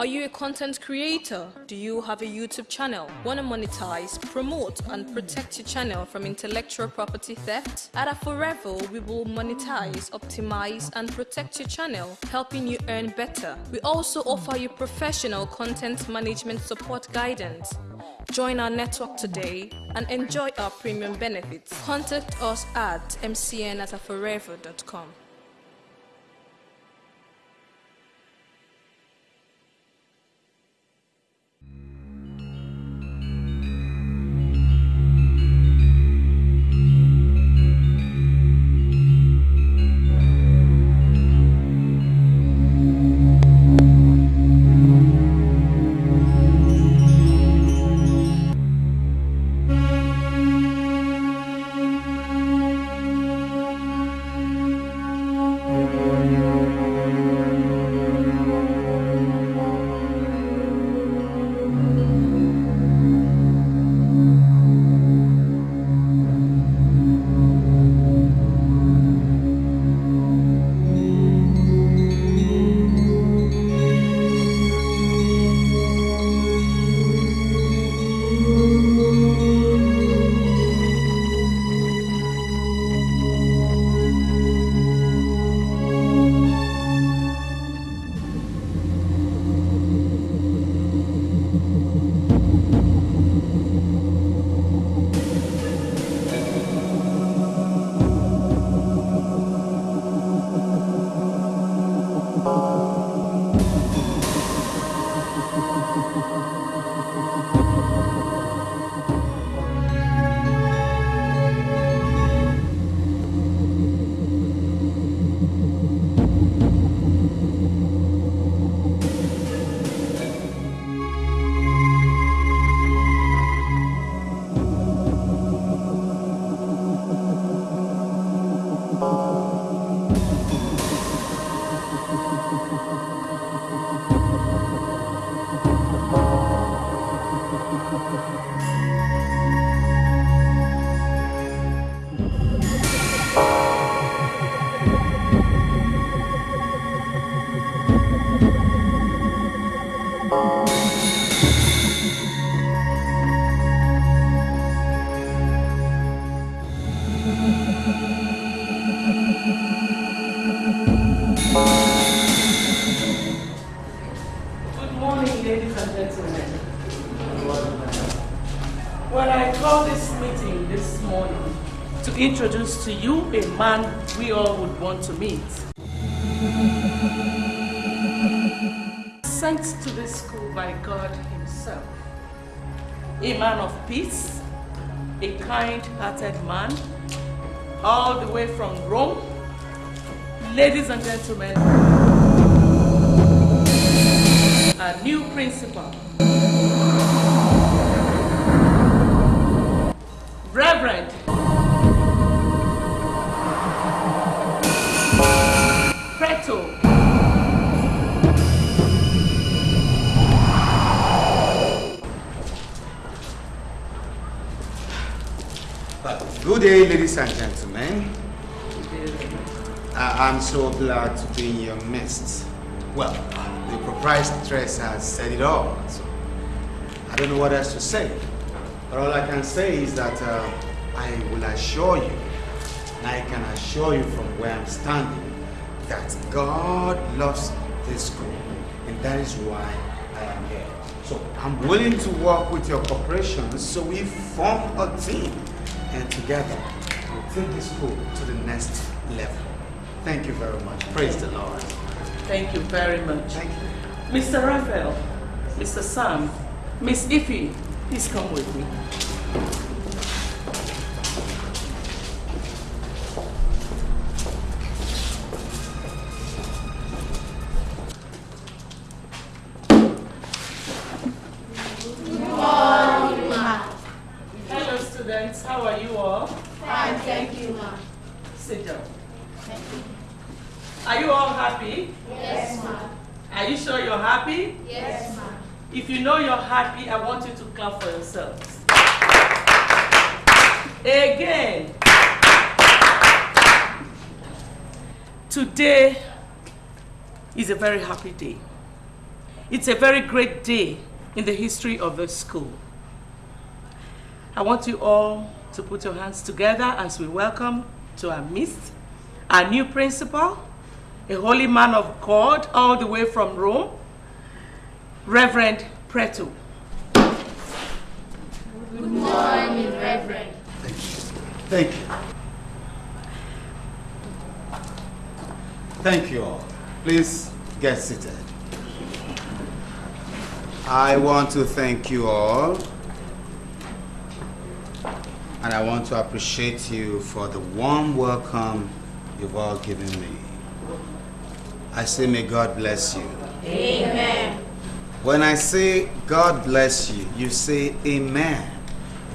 Are you a content creator? Do you have a YouTube channel? Want to monetize, promote, and protect your channel from intellectual property theft? At Aforevo, we will monetize, optimize, and protect your channel, helping you earn better. We also offer you professional content management support guidance. Join our network today and enjoy our premium benefits. Contact us at mcn at aforevo.com. to you a man we all would want to meet. Sent to this school by God Himself. A man of peace, a kind-hearted man, all the way from Rome. Ladies and gentlemen, a new principal. Day, ladies and gentlemen. I- I'm so glad to be in your midst. Well, the proprietress has said it all, so I don't know what else to say. But all I can say is that uh, I will assure you, and I can assure you from where I'm standing, that God loves this school, and that is why I am here. So I'm willing to work with your corporation so we form a team, and together we'll take this school to the next level. Thank you very much. Praise the Lord. Thank you very much. Thank you. Mr. Raphael, Mr. Sam, Miss Iffy, please come with me. Very happy day. It's a very great day in the history of the school. I want you all to put your hands together as we welcome to our midst our new principal, a holy man of God all the way from Rome, Reverend Preto. Good morning, Reverend. Thank you. Thank you all. Please get seated. I want to thank you all. And I want to appreciate you for the warm welcome you've all given me. I say, may God bless you. Amen. When I say God bless you, you say amen.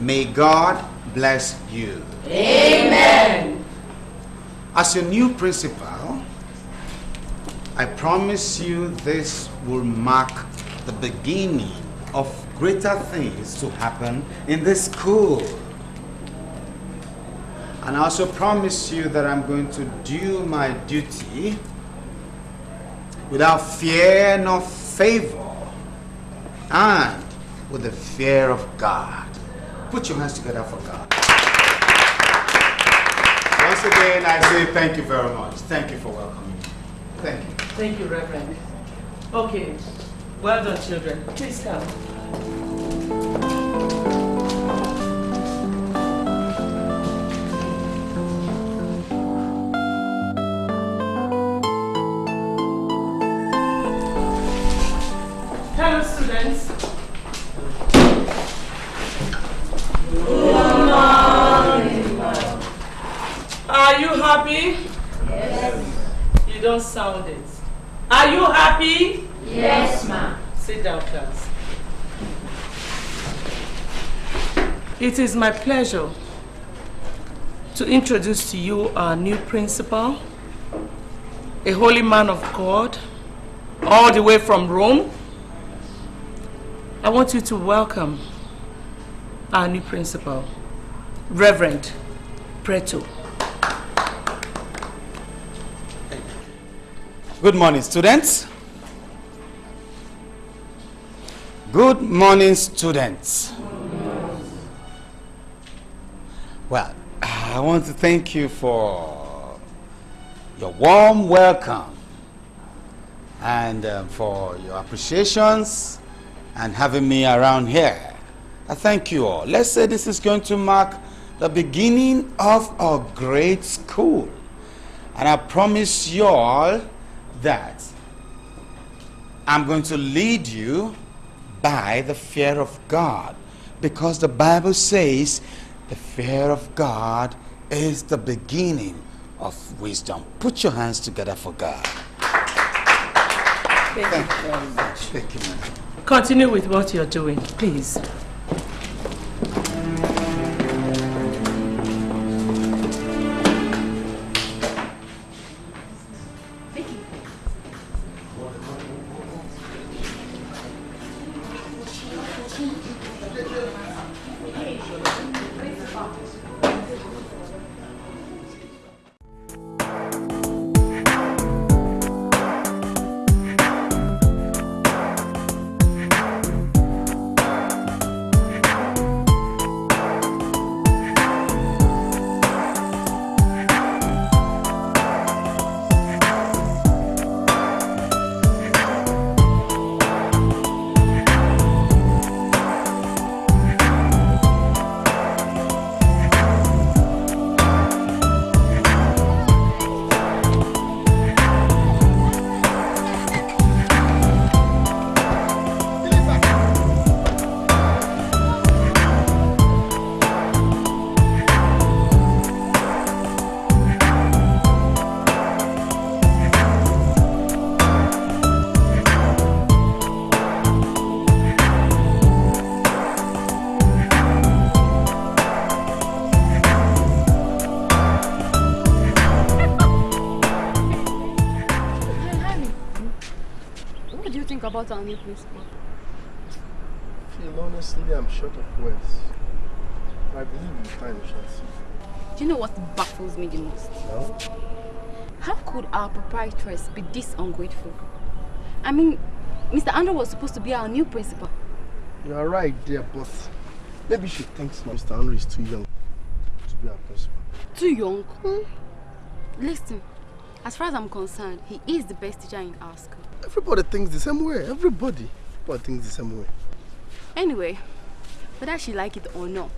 May God bless you. Amen. As your new principal, I promise you this will mark the beginning of greater things to happen in this school. And I also promise you that I'm going to do my duty without fear nor favor and with the fear of God. Put your hands together for God. Once again, I say thank you very much. Thank you for welcoming me. Thank you. Thank you, Reverend. Okay, well done, children. Please come. Hello, students. Are you happy? Yes. You don't sound it. Are you happy? Yes, ma'am. Sit down, class. It is my pleasure to introduce to you our new principal, a holy man of God, all the way from Rome. I want you to welcome our new principal, Reverend Preto. Good morning, students. Good morning, students. Well, I want to thank you for your warm welcome and um, for your appreciations and having me around here. I thank you all. Let's say this is going to mark the beginning of a great school. And I promise you all that I'm going to lead you by the fear of God. Because the Bible says the fear of God is the beginning of wisdom. Put your hands together for God. Thank you very much. Thank you, man. Continue with what you're doing, please. What do you think about our new principal? Phil, honestly, I'm short of words. I believe in time shall see. Do you know what baffles me the most? No? How could our proprietress be this ungrateful? I mean, Mr. Andrew was supposed to be our new principal. You are right dear, but maybe she thinks Mr. Andrew is too young to be our principal. Too young? Hmm? Listen, as far as I'm concerned, he is the best teacher in our school. Everybody thinks the same way. Everybody. Everybody thinks the same way. Anyway, whether she like it or not,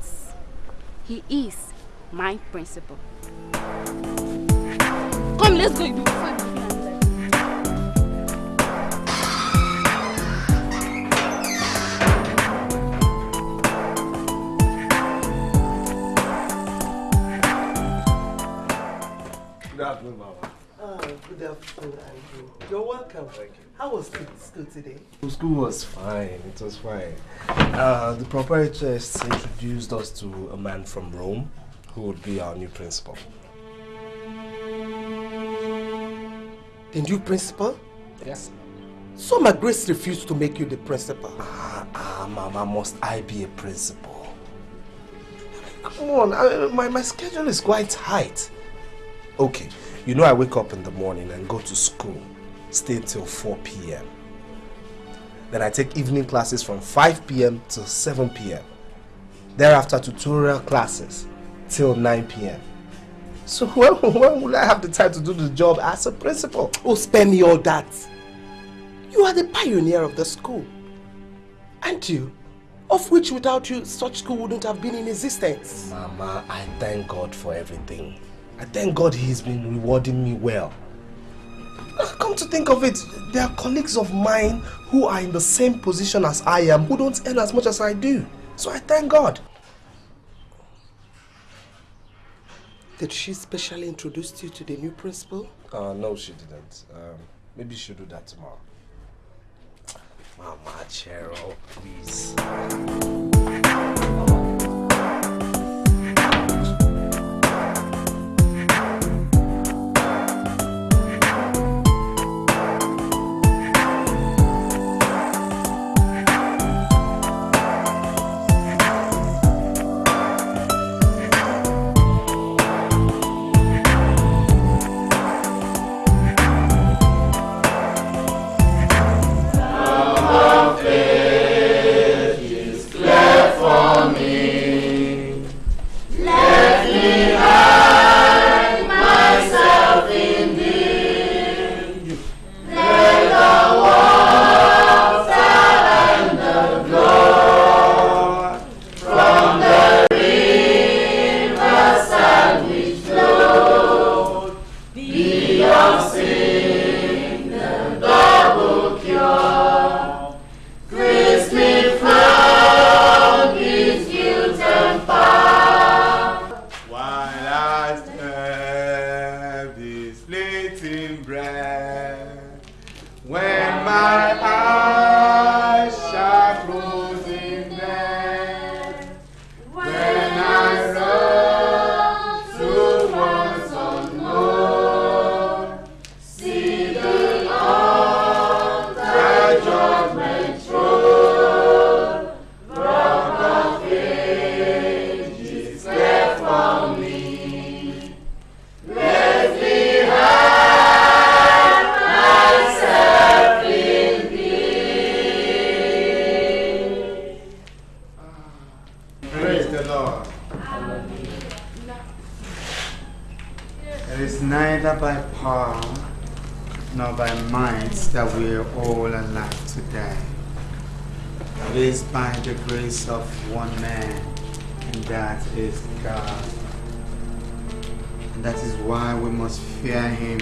he is my principal. Come, let's go. Good afternoon, Mama. Good afternoon, Andrew. You're welcome. Thank you. How was school today? School was fine. It was fine. Uh, the proprietress introduced us to a man from Rome who would be our new principal. The new principal? Yes. So my grace refused to make you the principal. Ah, ah, Mama, must I be a principal? Come on, I, my, my schedule is quite tight. Okay, you know I wake up in the morning and go to school, stay till 4 p.m. Then I take evening classes from 5 p.m. to 7 p.m. Thereafter tutorial classes till 9 p.m. So when, when will I have the time to do the job as a principal? Oh, spare me all that. You are the pioneer of the school. Aren't you? Of which without you, such school wouldn't have been in existence. Mama, I thank God for everything. I thank God He's been rewarding me well. Ah, Come to think of it, there are colleagues of mine who are in the same position as I am who don't earn as much as I do. So I thank God. Did she specially introduce you to the new principal? Uh, no, she didn't. Um, maybe she'll do that tomorrow. Mama, Cheryl, please. Is by the grace of one man, and that is God. And that is why we must fear Him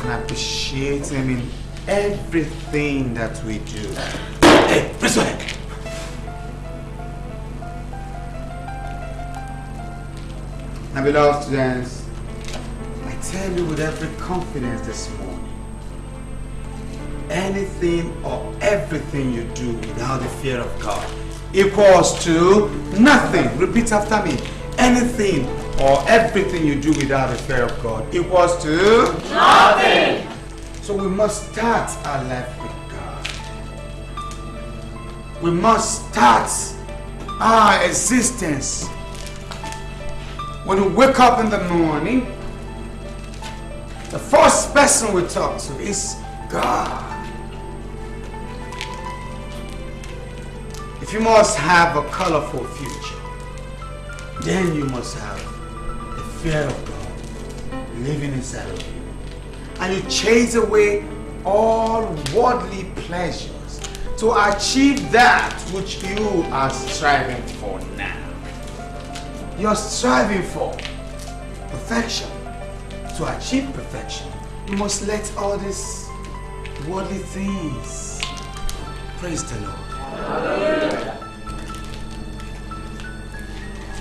and appreciate Him in everything that we do. Hey, Friswick! Now, beloved students, I tell you with every confidence this morning, anything or everything you do without the fear of God equals to nothing. Repeat after me. Anything or everything you do without the fear of God equals to nothing. So we must start our life with God. We must start our existence when we wake up in the morning, the first person we talk to is God. If you must have a colorful future, then you must have the fear of God living inside of you. And you chase away all worldly pleasures to achieve that which you are striving for now. You're striving for perfection. To achieve perfection, you must let all these worldly things praise the Lord.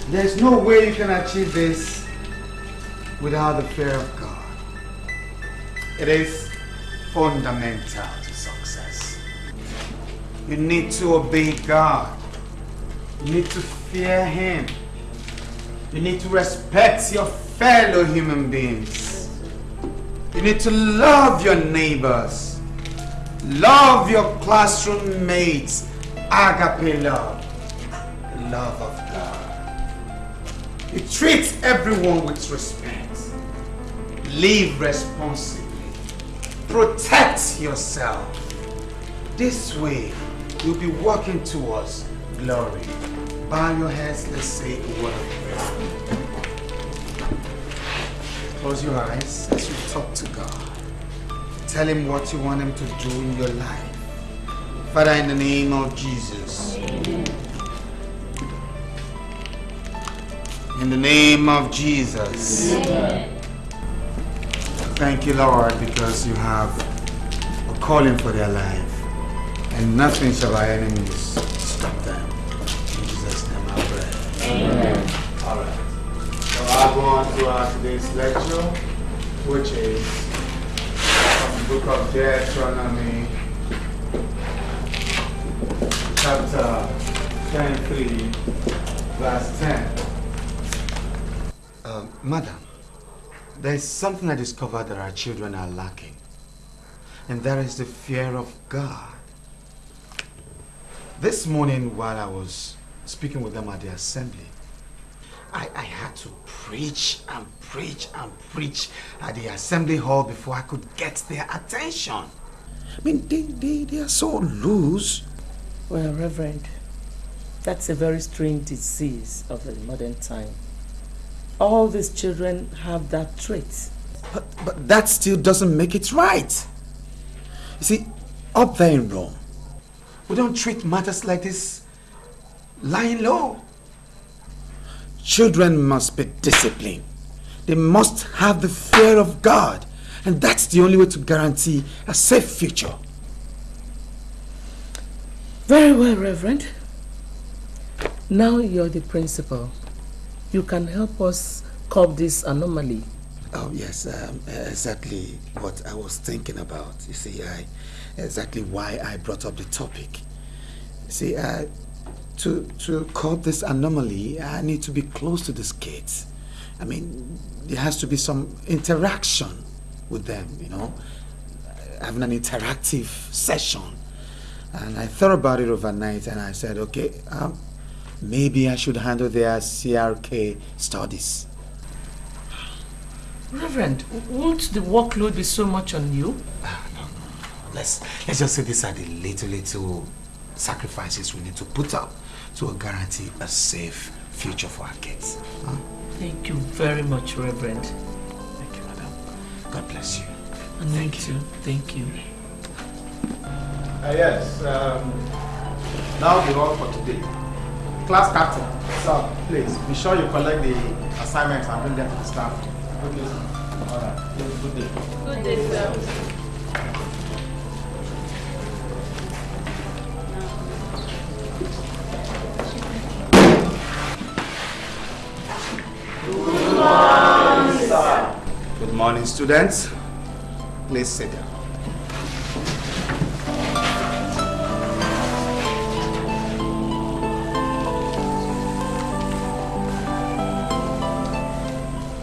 There's no way you can achieve this without the fear of God. It is fundamental to success. You need to obey God. You need to fear Him. You need to respect your fellow human beings. You need to love your neighbors. Love your classroom mates. Agape love. The love of God. You treat everyone with respect. Live responsibly. Protect yourself. This way, you'll be walking towards glory. Bow your heads, let's say a word of prayer. Close your eyes as you talk to God. Tell him what you want him to do in your life. Father, in the name of Jesus. In the name of Jesus. Thank you, Lord, because you have a calling for their life. And nothing shall our enemies stop them. In Jesus' name I pray. Amen. All right. So I'll go on to our today's lecture, which is from the book of Deuteronomy, chapter 23, verse 10. Uh, madam, there's something I discovered that our children are lacking, and that is the fear of God. This morning, while I was speaking with them at the assembly, I, I had to preach and preach and preach at the assembly hall before I could get their attention. I mean, they, they, they are so loose. Well, Reverend, that's a very strange disease of the modern time. All these children have that trait. But, but that still doesn't make it right. You see, up there in Rome, we don't treat matters like this lying low. Children must be disciplined. They must have the fear of God. And that's the only way to guarantee a safe future. Very well, Reverend. Now you're the principal. You can help us curb this anomaly. Oh, yes, um, exactly what I was thinking about. You see, I, exactly why I brought up the topic. You see, uh, to, to curb this anomaly, I need to be close to these kids. I mean, there has to be some interaction with them, you know, having an interactive session. And I thought about it overnight and I said, okay, um, maybe I should handle their CRK studies. Reverend, won't the workload be so much on you? Let's, let's just say these are the little, little sacrifices we need to put up to guarantee a safe future for our kids. Huh? Thank you very much, Reverend. Thank you, madam. God bless you. And Thank you. Thank you. Uh, yes, um, now the all for today. Class captain, sir, please be sure you collect the assignments and bring them to the staff. Okay, sir. All right. Good day. Good day, sir. Good morning, students. Please sit down.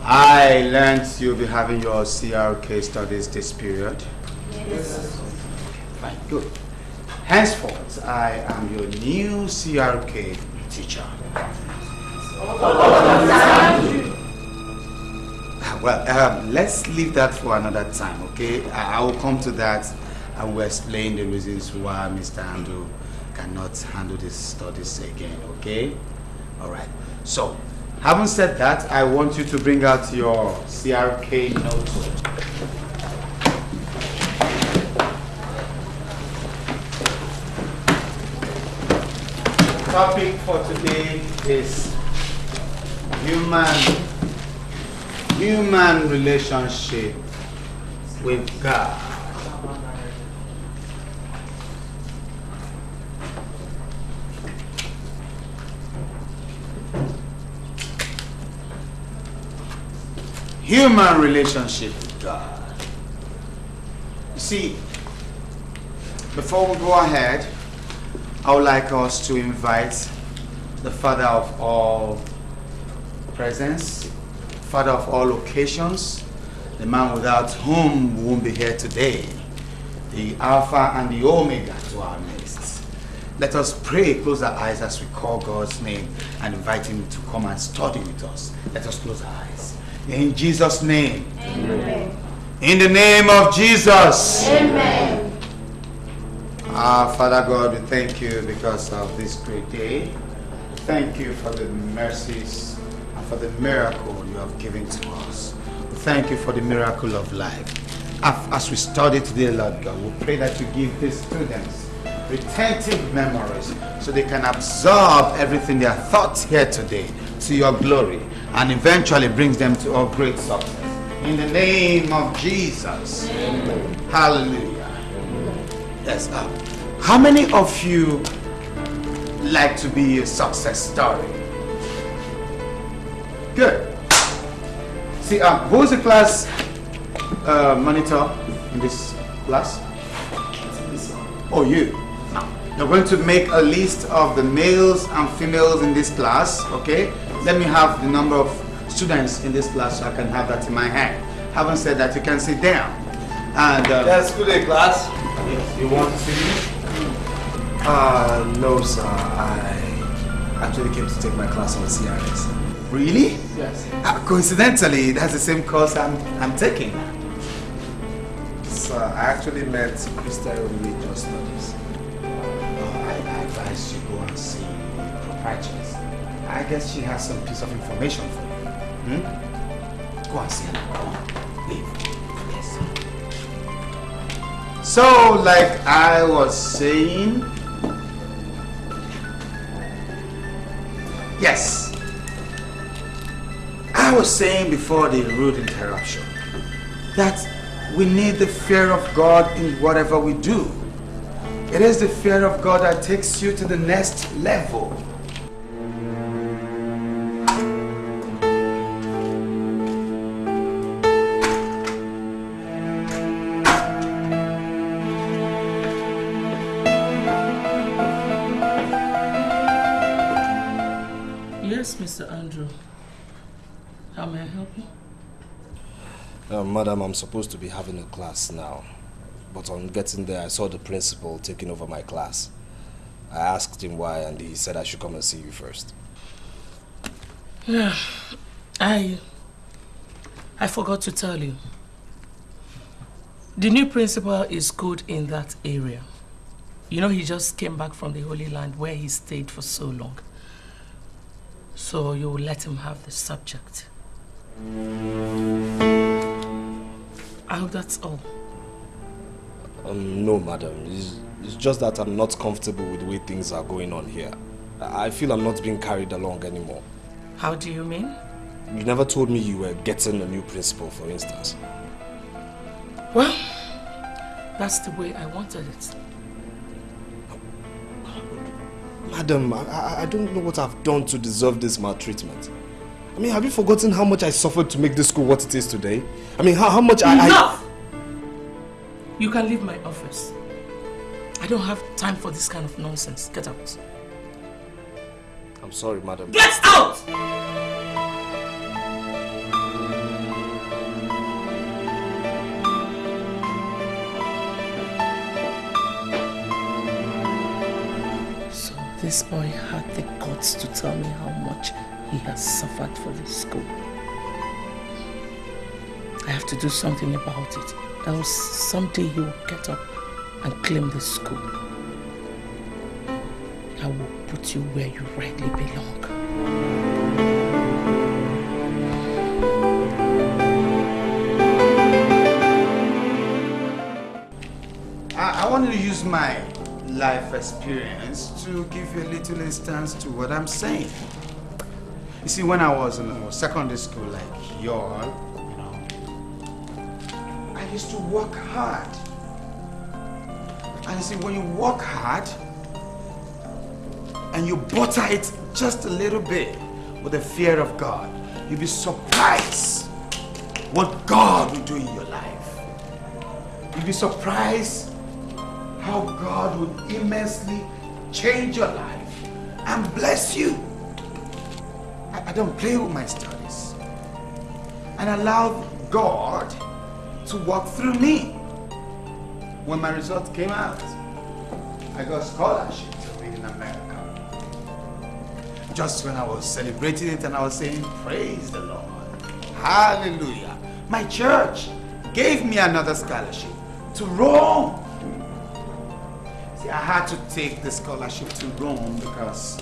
I learned you'll be having your CRK studies this period. Yes. Fine, good. Henceforth, I am your new CRK teacher. Well, um, let's leave that for another time, okay? I, I will come to that and we'll explain the reasons why Mr. Andrew cannot handle these studies again, okay? All right. So, having said that, I want you to bring out your CRK notebook. topic for today is human human relationship with God. Human relationship with God. You see, before we go ahead, I would like us to invite the Father of all presence, Father of all occasions, the man without whom we won't be here today, the Alpha and the Omega to our midst. Let us pray, close our eyes as we call God's name and invite him to come and study with us. Let us close our eyes. In Jesus' name. Amen. In the name of Jesus. Amen. Ah, Father God, we thank you because of this great day. Thank you for the mercies and for the miracle you have given to us. Thank you for the miracle of life. As we study today, Lord God, we pray that you give these students retentive memories so they can absorb everything they thought here today to your glory and eventually brings them to a great success. In the name of Jesus. Hallelujah. Yes. Uh, how many of you like to be a success story? Good. See, um, who's the class uh, monitor in this class? Oh, you. You're going to make a list of the males and females in this class, okay? Let me have the number of students in this class so I can have that in my hand. Having said that, you can sit down. And uh, Yes, good day, class. Yes. you want to see me? Uh, no, sir. I actually came to take my class on the CRS. Really? Yes. Uh, coincidentally, that's the same course I'm, I'm taking. Sir, I actually met Christian religious studies. Oh, I, I advise you go and see the proprietress. I guess she has some piece of information for you. Hmm? Go and see her. Go on. Leave. Yes. So, like I was saying, yes. I was saying before the rude interruption that we need the fear of God in whatever we do. It is the fear of God that takes you to the next level. Uh, madam, I'm supposed to be having a class now. But on getting there, I saw the principal taking over my class. I asked him why, and he said I should come and see you first. Yeah, I I forgot to tell you. The new principal is good in that area. You know, he just came back from the Holy Land where he stayed for so long. So you will let him have the subject. I hope that's all. Um, no, madam. It's, it's just that I'm not comfortable with the way things are going on here. I feel I'm not being carried along anymore. How do you mean? You never told me you were getting a new principal, for instance. Well, that's the way I wanted it. Madam, I, I don't know what I've done to deserve this maltreatment. I mean, have you forgotten how much I suffered to make this school what it is today? I mean, how, how much I... I... Enough! You can leave my office. I don't have time for this kind of nonsense. Get out. I'm sorry, madam. Get out! So this boy had the guts to tell me how much he has suffered for this school. I have to do something about it, else someday he will get up and claim the school. I will put you where you rightly belong. I, wanted to use my life experience to give you a little instance to what I'm saying. You see, when I was in secondary school, like y'all, you know, I used to work hard. And you see, when you work hard and you butter it just a little bit with the fear of God, you'll be surprised what God will do in your life. You'll be surprised how God would immensely change your life and bless you. Don't play with my studies and allow God to walk through me. When my results came out, I got scholarship to read in America. Just when I was celebrating it and I was saying, Praise the Lord, Hallelujah, my church gave me another scholarship to Rome. See, I had to take the scholarship to Rome because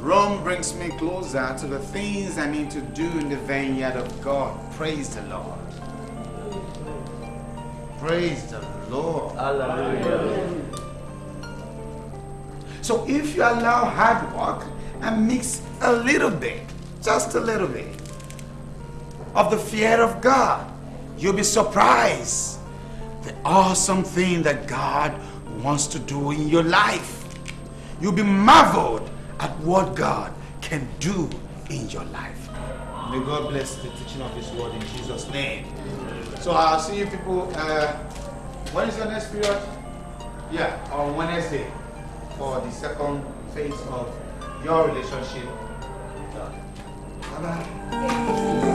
Rome brings me closer to the things I need to do in the vineyard of God. Praise the Lord. Praise the Lord. Hallelujah. So if you allow hard work and mix a little bit, just a little bit, of the fear of God, you'll be surprised the awesome thing that God wants to do in your life. You'll be marveled at what God can do in your life. May God bless the teaching of His word in Jesus' name. So I'll see you people. Uh, when is your next period? Yeah, on Wednesday for the second phase of your relationship. Bye bye.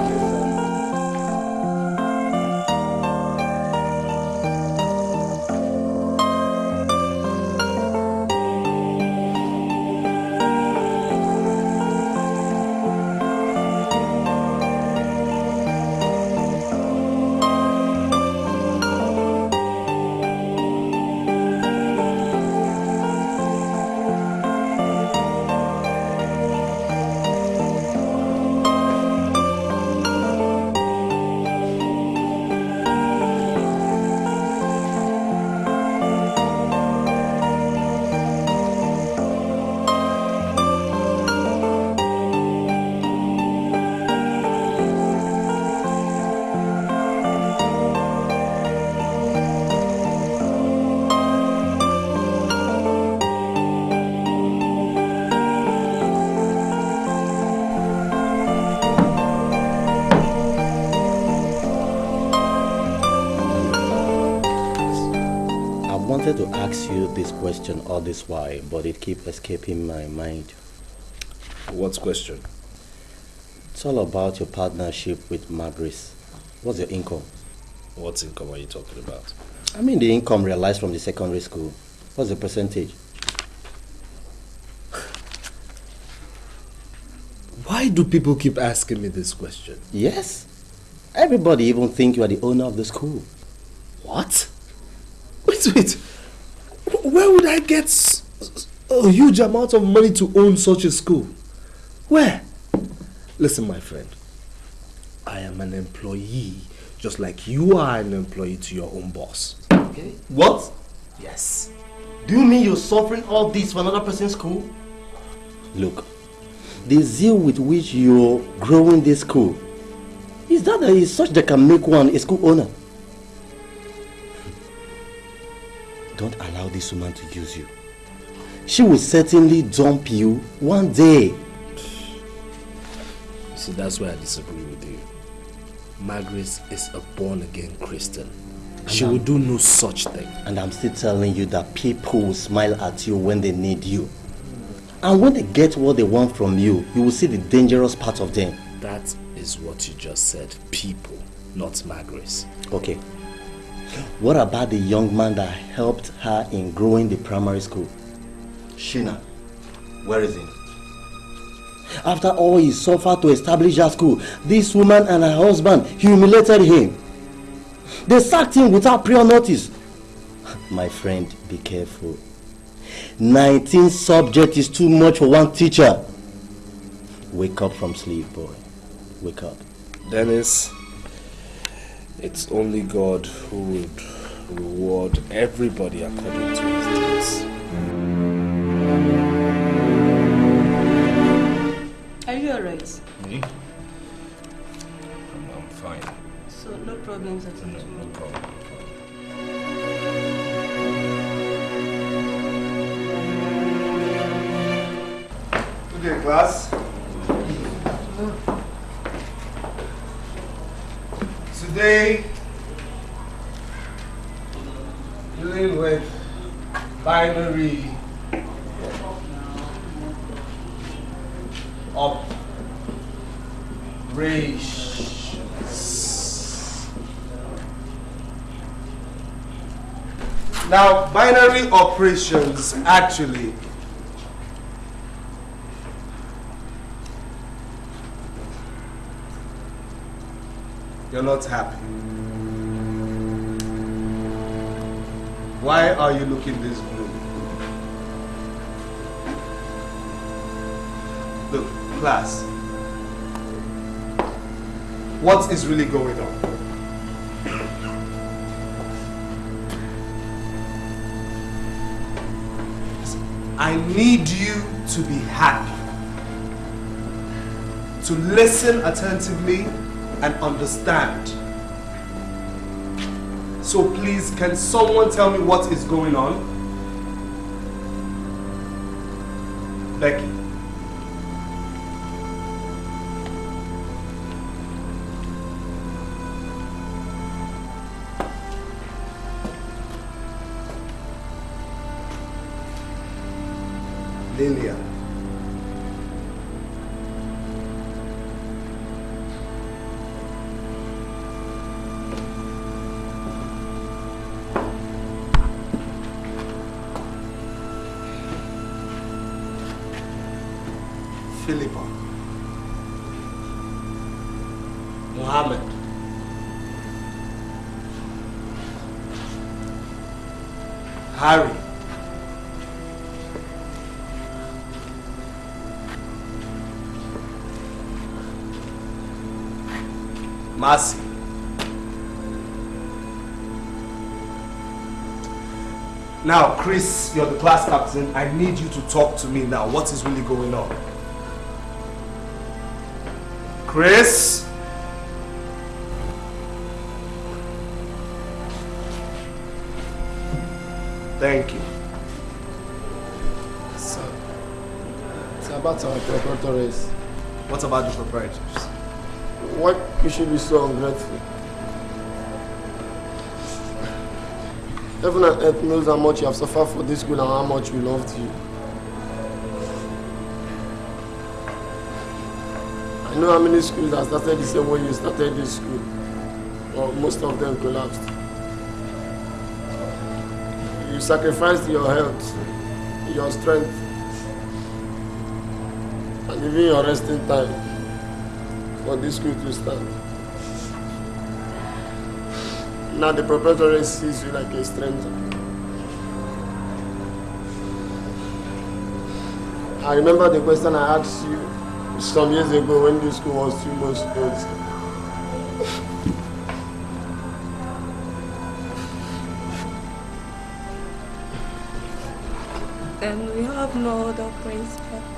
Wanted to ask you this question all this while, but it keep escaping my mind. What question? It's all about your partnership with Madris. What's your income? What income are you talking about? I mean the income realized from the secondary school. What's the percentage? Why do people keep asking me this question? Yes. Everybody even think you are the owner of the school. What? Wait, wait. Where would I get a huge amount of money to own such a school? Where? Listen, my friend. I am an employee, just like you are an employee to your own boss. Okay. What? Yes. Do you mean you're suffering all this for another person's school? Look, the zeal with which you're growing this school, is that there is such that can make one a school owner? Don't allow this woman to use you. She will certainly dump you one day. See, that's why I disagree with you. Margaret is a born again Christian. She I'm- will do no such thing. And I'm still telling you that people will smile at you when they need you. And when they get what they want from you, you will see the dangerous part of them. That is what you just said. People, not Margaret. Okay. What about the young man that helped her in growing the primary school? Shina. Where is he? After all he suffered to establish her school, this woman and her husband humiliated him. They sacked him without prior notice. My friend, be careful. 19 subjects is too much for one teacher. Wake up from sleep, boy. Wake up. Dennis, it's only God who would reward everybody according to his deeds. Are you alright? Me? I'm, I'm fine. So no problems at all. No, no problem. Good day, class. Today, dealing with binary operations. Now, binary operations actually You're not happy. Why are you looking this blue? Look, class. What is really going on? I need you to be happy. To listen attentively and understand. So please, can someone tell me what is going on? Becky. Now, Chris, you're the class captain. I need you to talk to me now. What is really going on? Chris? Thank you. Sir, it's about our preparatories. What about the proprietors? Why you should be so ungrateful? Heaven and earth knows how much you have suffered for this school and how much we loved you. I know how many schools that started the same way you started this school. Well, most of them collapsed. You sacrificed your health, your strength, and even your resting time for this school to stand. Now the proprietor sees you like a stranger. I remember the question I asked you some years ago when this school was two months old. And we have no other principal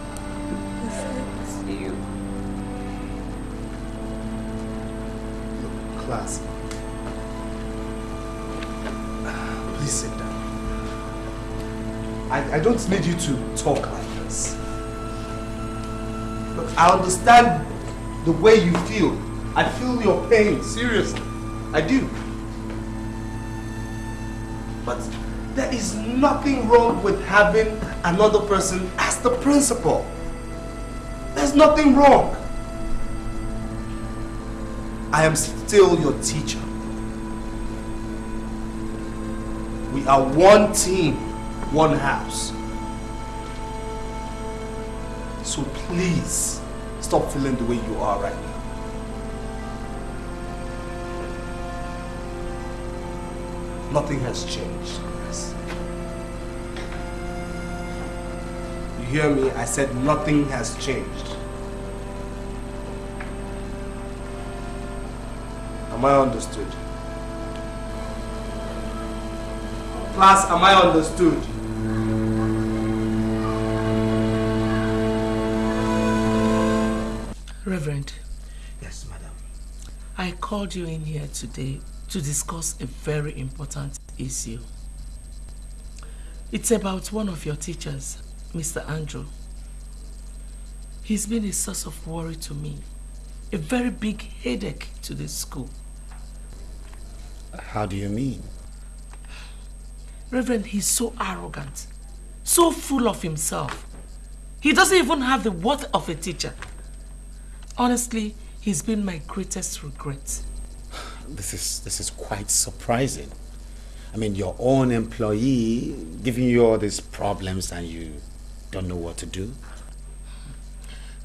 I, don't need you to talk like this. Look, I understand the way you feel. I feel your pain, seriously. I do. But there is nothing wrong with having another person as the principal. There's nothing wrong. I am still your teacher. We are one team, one house. So please, stop feeling the way you are right now. Nothing has changed, You hear me? I said nothing has changed. Am I understood? Class, am I understood? Reverend. Yes, madam. I called you in here today to discuss a very important issue. It's about one of your teachers, Mr. Andrew. He's been a source of worry to me, a very big headache to this school. How do you mean? Reverend, he's so arrogant, so full of himself. He doesn't even have the worth of a teacher. Honestly, he's been my greatest regret. This is, this is quite surprising. I mean, your own employee giving you all these problems and you don't know what to do?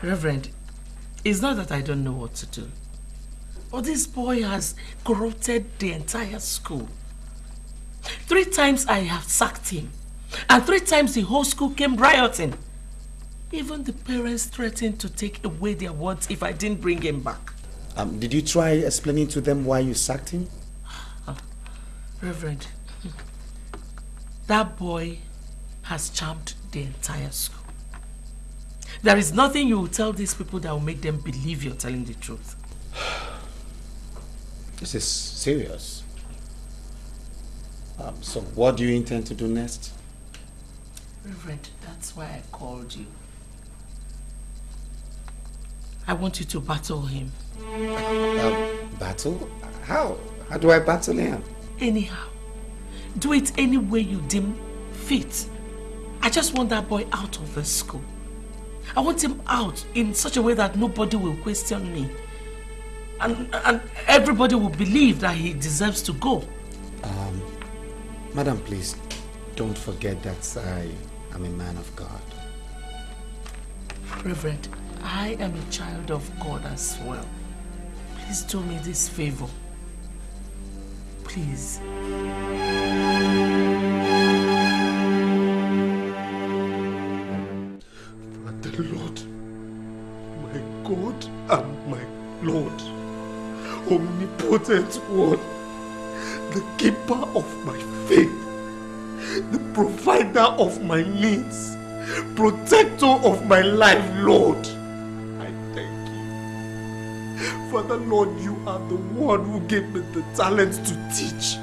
Reverend, it's not that I don't know what to do. But this boy has corrupted the entire school. Three times I have sacked him. And three times the whole school came rioting. Even the parents threatened to take away their words if I didn't bring him back. Um, did you try explaining to them why you sacked him? Reverend, that boy has charmed the entire school. There is nothing you will tell these people that will make them believe you're telling the truth. This is serious. Um, so what do you intend to do next? Reverend, that's why I called you. I want you to battle him. Um, battle? How? How do I battle him? Anyhow. Do it any way you deem fit. I just want that boy out of the school. I want him out in such a way that nobody will question me. And, and everybody will believe that he deserves to go. Um, madam, please, don't forget that I am a man of God. Reverend, I am a child of God as well. Please do me this favor. Please. Father Lord, my God and my Lord, omnipotent one, the keeper of my faith, the provider of my needs, protector of my life, Lord. Father Lord, you are the one who gave me the talent to teach.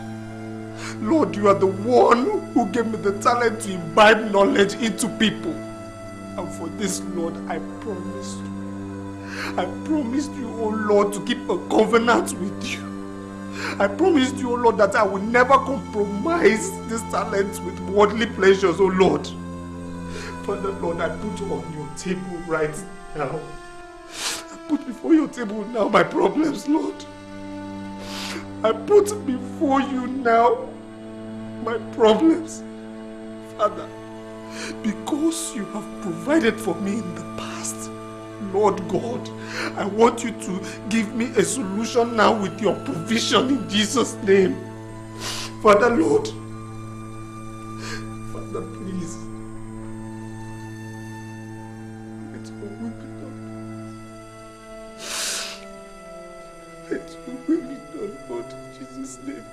Lord, you are the one who gave me the talent to imbibe knowledge into people. And for this, Lord, I promise you. I promised you, oh Lord, to keep a covenant with you. I promised you, oh Lord, that I will never compromise this talent with worldly pleasures, oh Lord. Father, Lord, I put on your table right now. Put before your table now my problems, Lord. I put before you now my problems. Father, because you have provided for me in the past, Lord God, I want you to give me a solution now with your provision in Jesus' name. Father, Lord, Father, please. Let your will be Let your will done, Lord, in Jesus' name.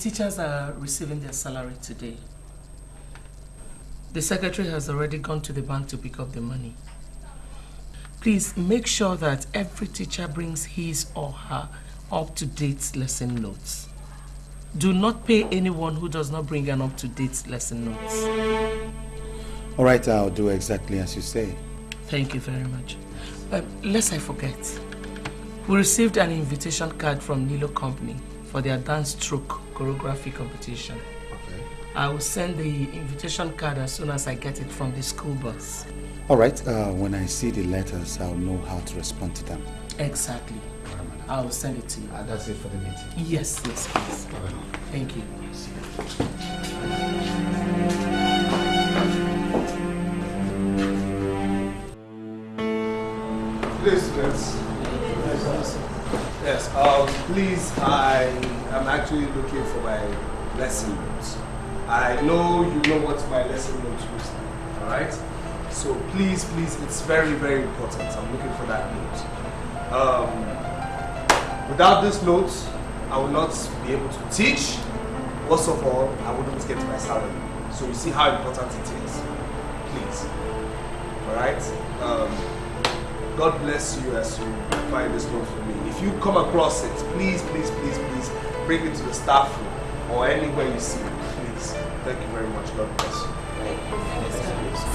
Teachers are receiving their salary today. The secretary has already gone to the bank to pick up the money. Please make sure that every teacher brings his or her up-to-date lesson notes. Do not pay anyone who does not bring an up-to-date lesson notes. All right, I'll do exactly as you say. Thank you very much. Um, lest I forget, we received an invitation card from Nilo Company for their dance stroke choreography competition. Okay. I will send the invitation card as soon as I get it from the school bus. All right, uh, when I see the letters, I'll know how to respond to them. Exactly. I will send it to you. Uh, that's it for the meeting. Yes, yes, please. Thank you. Please, let's. Yes, um, please, I am actually looking for my lesson notes. I know you know what my lesson notes is, alright? So please, please, it's very, very important. I'm looking for that note. Um, without this note, I will not be able to teach. Worst of all, I wouldn't get my salary. So you see how important it is. Please. Alright? Um, God bless you as you find this note for me. If you come across it, please, please, please, please bring it to the staff room or anywhere you see it. Please. Thank you very much. God bless you.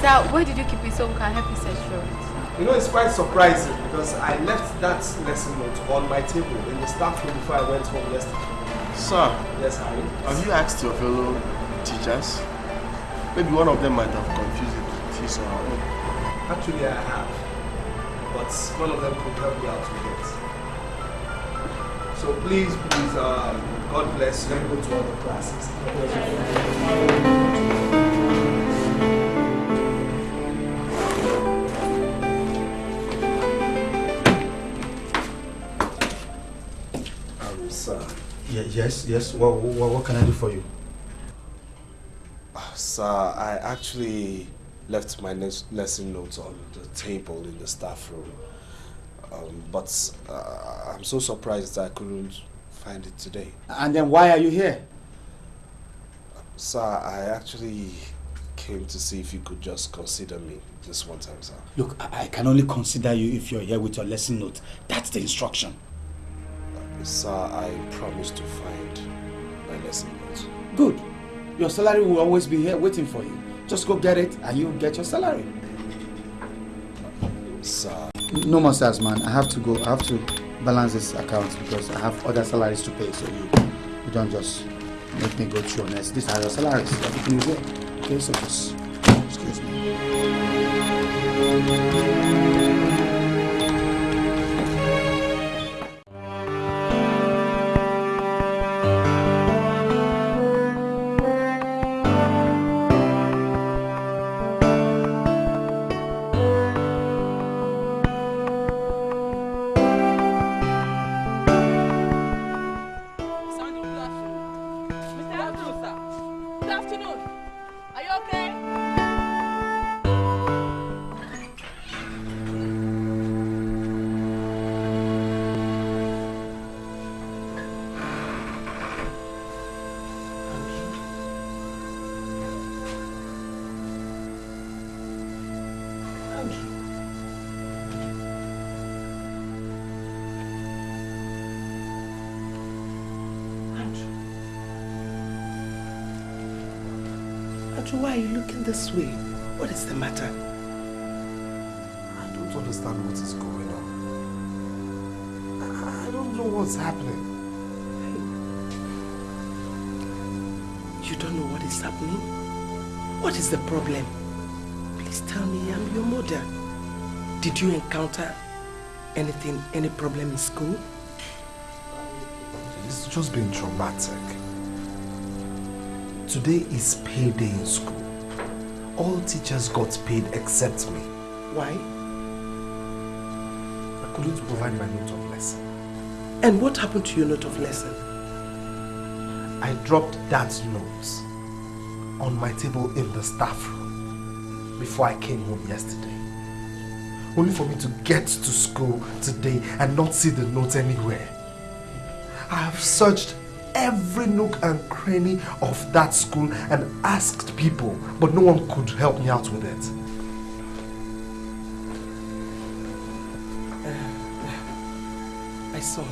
Sir, where did you keep it so we can help you search for it? You know, it's quite surprising because I left that lesson note on my table in the staff room before I went home yesterday. Sir, Yes, Harry. have you asked your fellow teachers? Maybe one of them might have confused it with his or her own. Actually, I have. But none of them could help me out with it. So please, please, um, God bless you. Let me go to other classes. Um, sir. Yeah, yes, yes. What, what, what can I do for you? Sir, I actually left my lesson notes on the table in the staff room. Um, but uh, I'm so surprised I couldn't find it today. And then why are you here? Sir, I actually came to see if you could just consider me this one time, sir. Look, I, I can only consider you if you're here with your lesson note. That's the instruction. Sir, I promise to find my lesson notes. Good. Your salary will always be here waiting for you. Just go get it and you'll get your salary. Sir. No more stars, man. I have to go. I have to balance this account because I have other salaries to pay. So you, you don't just make me go through on this. These are your salaries. Everything is there. Okay, so just excuse me. The matter? I don't understand what is going on. I I don't know what's happening. You don't know what is happening? What is the problem? Please tell me, I'm your mother. Did you encounter anything, any problem in school? It's just been traumatic. Today is payday in school. All teachers got paid except me. Why? I couldn't provide my note of lesson. And what happened to your note of lesson? I dropped that note on my table in the staff room before I came home yesterday. Only for me to get to school today and not see the note anywhere. I have searched every nook and cranny of that school and asked people, but no one could help me out with it. Uh, My son,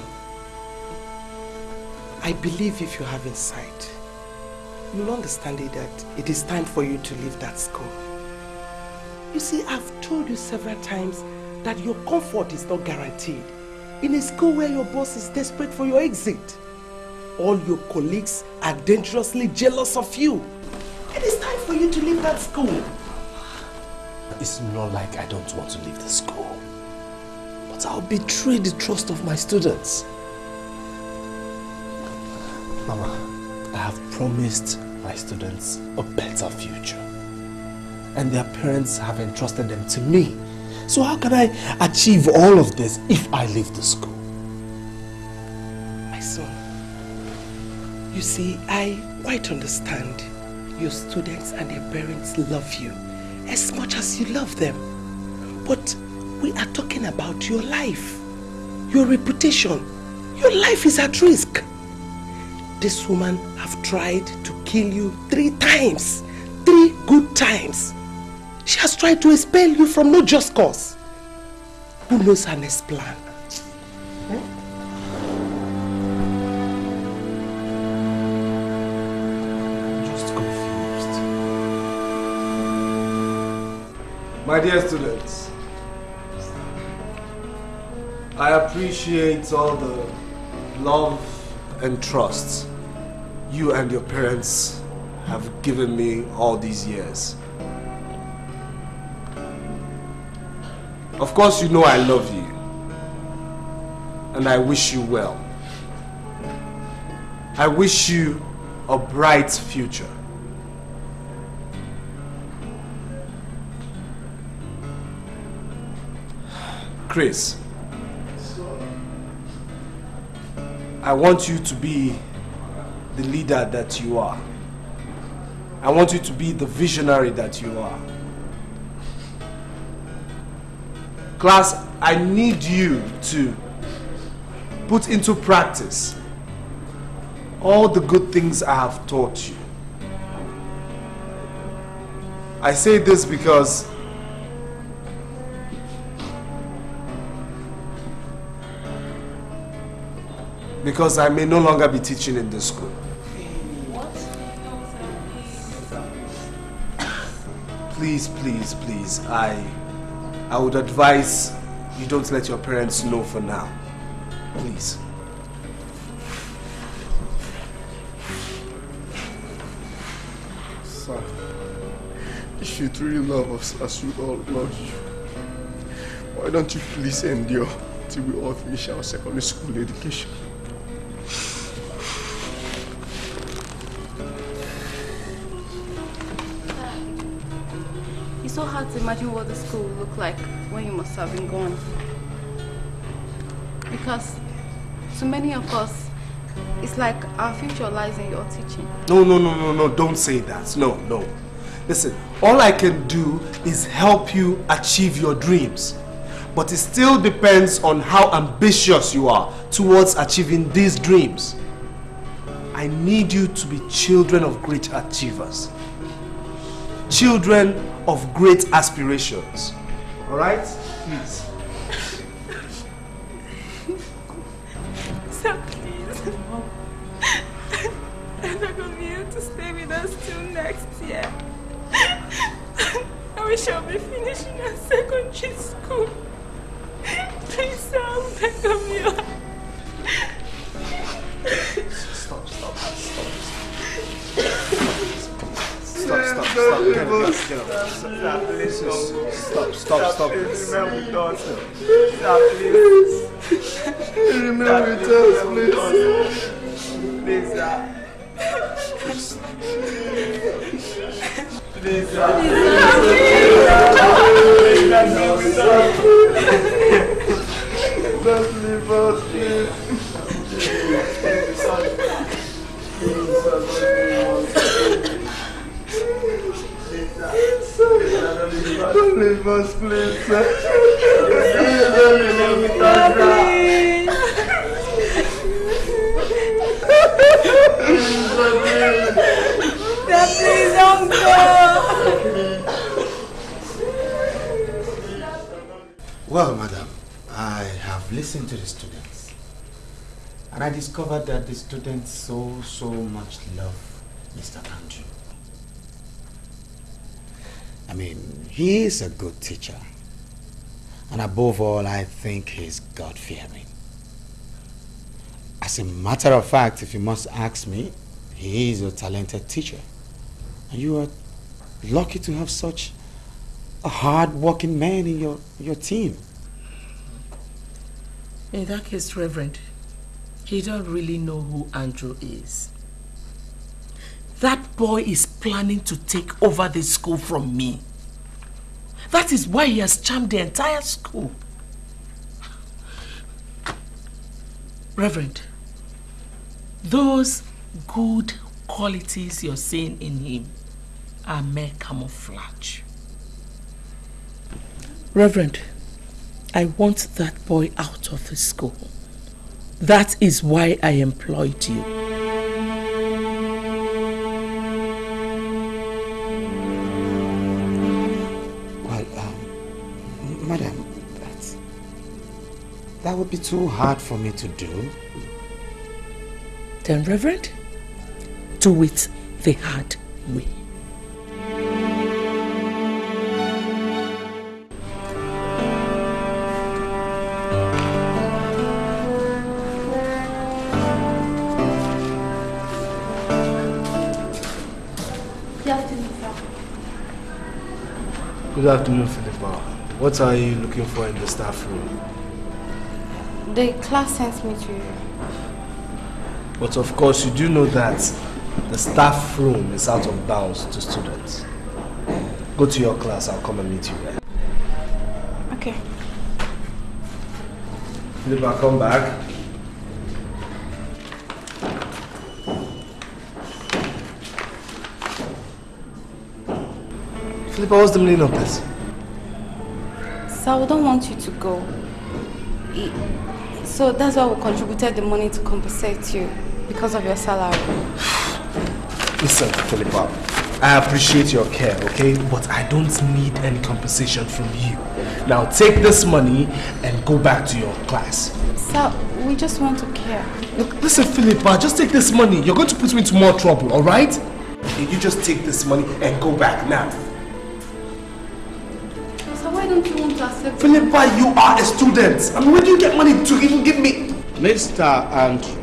I believe if you have insight, you'll understand it that it is time for you to leave that school. You see, I've told you several times that your comfort is not guaranteed in a school where your boss is desperate for your exit. All your colleagues are dangerously jealous of you. It is time for you to leave that school. It's not like I don't want to leave the school. But I'll betray the trust of my students. Mama, I have promised my students a better future. And their parents have entrusted them to me So how can I achieve all of this if I leave the school? You see, I quite understand your students and their parents love you as much as you love them. But we are talking about your life, your reputation. Your life is at risk. This woman have tried to kill you three times. Three good times. She has tried to expel you from no just cause. Who knows her next plan? My dear students, I appreciate all the love and trust you and your parents have given me all these years. Of course, you know I love you. And I wish you well. I wish you a bright future. Chris, I want you to be the leader that you are. I want you to be the visionary that you are. Class, I need you to put into practice all the good things I have taught you. I say this because because I may no longer be teaching in this school. Please, please, please, I I would advise you don't let your parents know for now. Please. Sir, if you truly love us as we all love you, why don't you please endure till we all finish our secondary school education? It's so hard to imagine what the school will look like when you must have been gone. Because to many of us, it's like our future lies in your teaching. No, no, no, no, no, don't say that. No, no. Listen, all I can do is help you achieve your dreams. But it still depends on how ambitious you are towards achieving these dreams. I need you to be children of great achievers. Children of great aspirations. Alright? Please. Mr. Andrew. I mean, he is a good teacher. And above all, I think he's God-fearing. As a matter of fact, if you must ask me, he is a talented teacher. And you are lucky to have such a hard-working man in your, your team. In that case, Reverend, you don't really know who Andrew is. That boy is planning to take over the school from me. That is why he has charmed the entire school. Reverend, those good qualities you're seeing in him are mere camouflage. Reverend, I want that boy out of the school. That is why I employed you. That would be too hard for me to do. Then, Reverend, do it the hard way. Good afternoon, sir. Good afternoon, Philippa. What are you looking for in the staff room? The class sent me to you. But of course, you do know that the staff room is out of bounds to students. Go to your class, I'll come and meet you there. Okay. Philippa, come back. Philippa, what's the meaning of this? Sir, we don't want you to go. So that's why we contributed the money to compensate you because of your salary. Listen, Philippa, I appreciate your care, okay? But I don't need any compensation from you. Now take this money and go back to your class. Sir, we just want to care. Look, listen, Philippa, just take this money. You're going to put me into more trouble, alright? You just take this money and go back now. Philippa, you are a student. I mean, where do you get money to even give me? Mr. Andrew,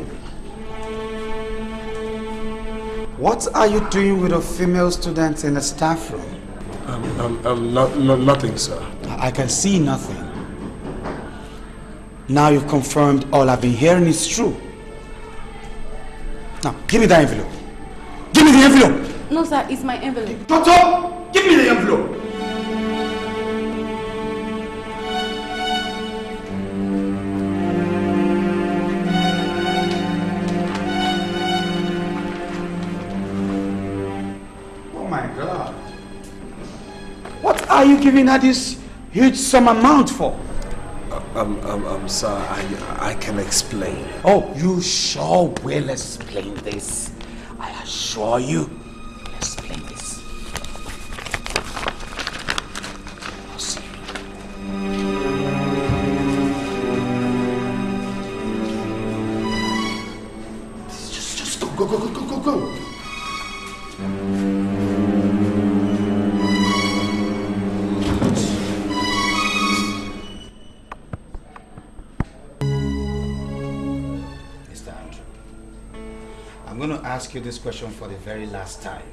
what are you doing with a female student in the staff room? Um, um, um, not, not, nothing, sir. I can see nothing. Now you've confirmed all I've been hearing is true. Now, give me that envelope. Give me the envelope! No, sir, it's my envelope. Shut up! Give me the envelope! Giving her this huge sum amount for? Um, um, um, sir, I, I can explain. Oh, you sure will explain this. I assure you. Ask you this question for the very last time.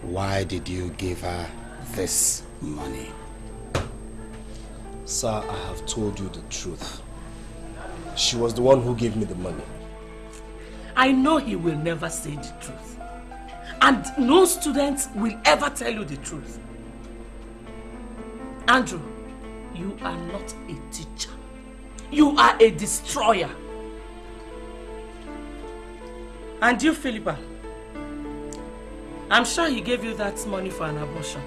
Why did you give her this money? Sir, I have told you the truth. She was the one who gave me the money. I know he will never say the truth. And no student will ever tell you the truth. Andrew, you are not a teacher. You are a destroyer. And you, Philippa, I'm sure he gave you that money for an abortion.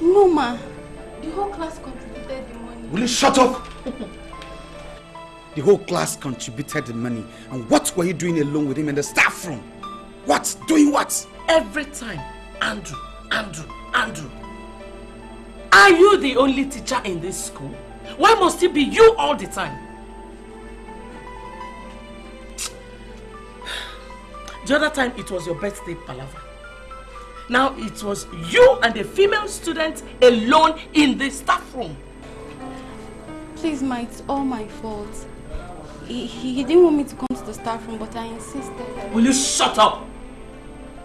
No, ma. The whole class contributed the money. Will you shut up? the whole class contributed the money. And what were you doing alone with him in the staff room? What? Doing what? Every time, Andrew, Andrew, Andrew. Are you the only teacher in this school? Why must it be you all the time? The other time it was your birthday palaver. Now it was you and a female student alone in the staff room. Please, ma, it's all my fault. He, he, he didn't want me to come to the staff room, but I insisted. Will you shut up?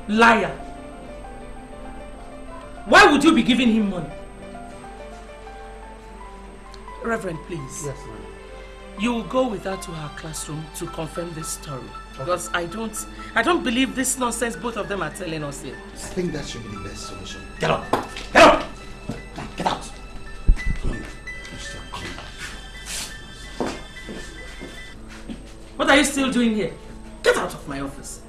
Liar. Why would you be giving him money? Reverend, please. Yes, ma'am you will go with her to her classroom to confirm this story. Okay. Because I don't, I don't believe this nonsense both of them are telling us here. I think that should be the best solution. Get up! Get up! Get out! What are you still doing here? Get out of my office!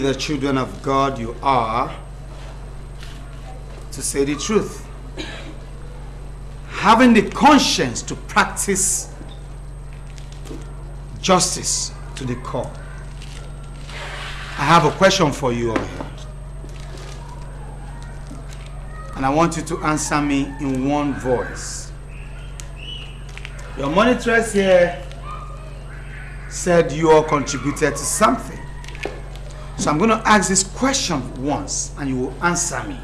The children of God you are, to say the truth, having the conscience to practice justice to the core. I have a question for you all here. And I want you to answer me in one voice. Your monitress here said you all contributed to something. So I'm going to ask this question once and you will answer me.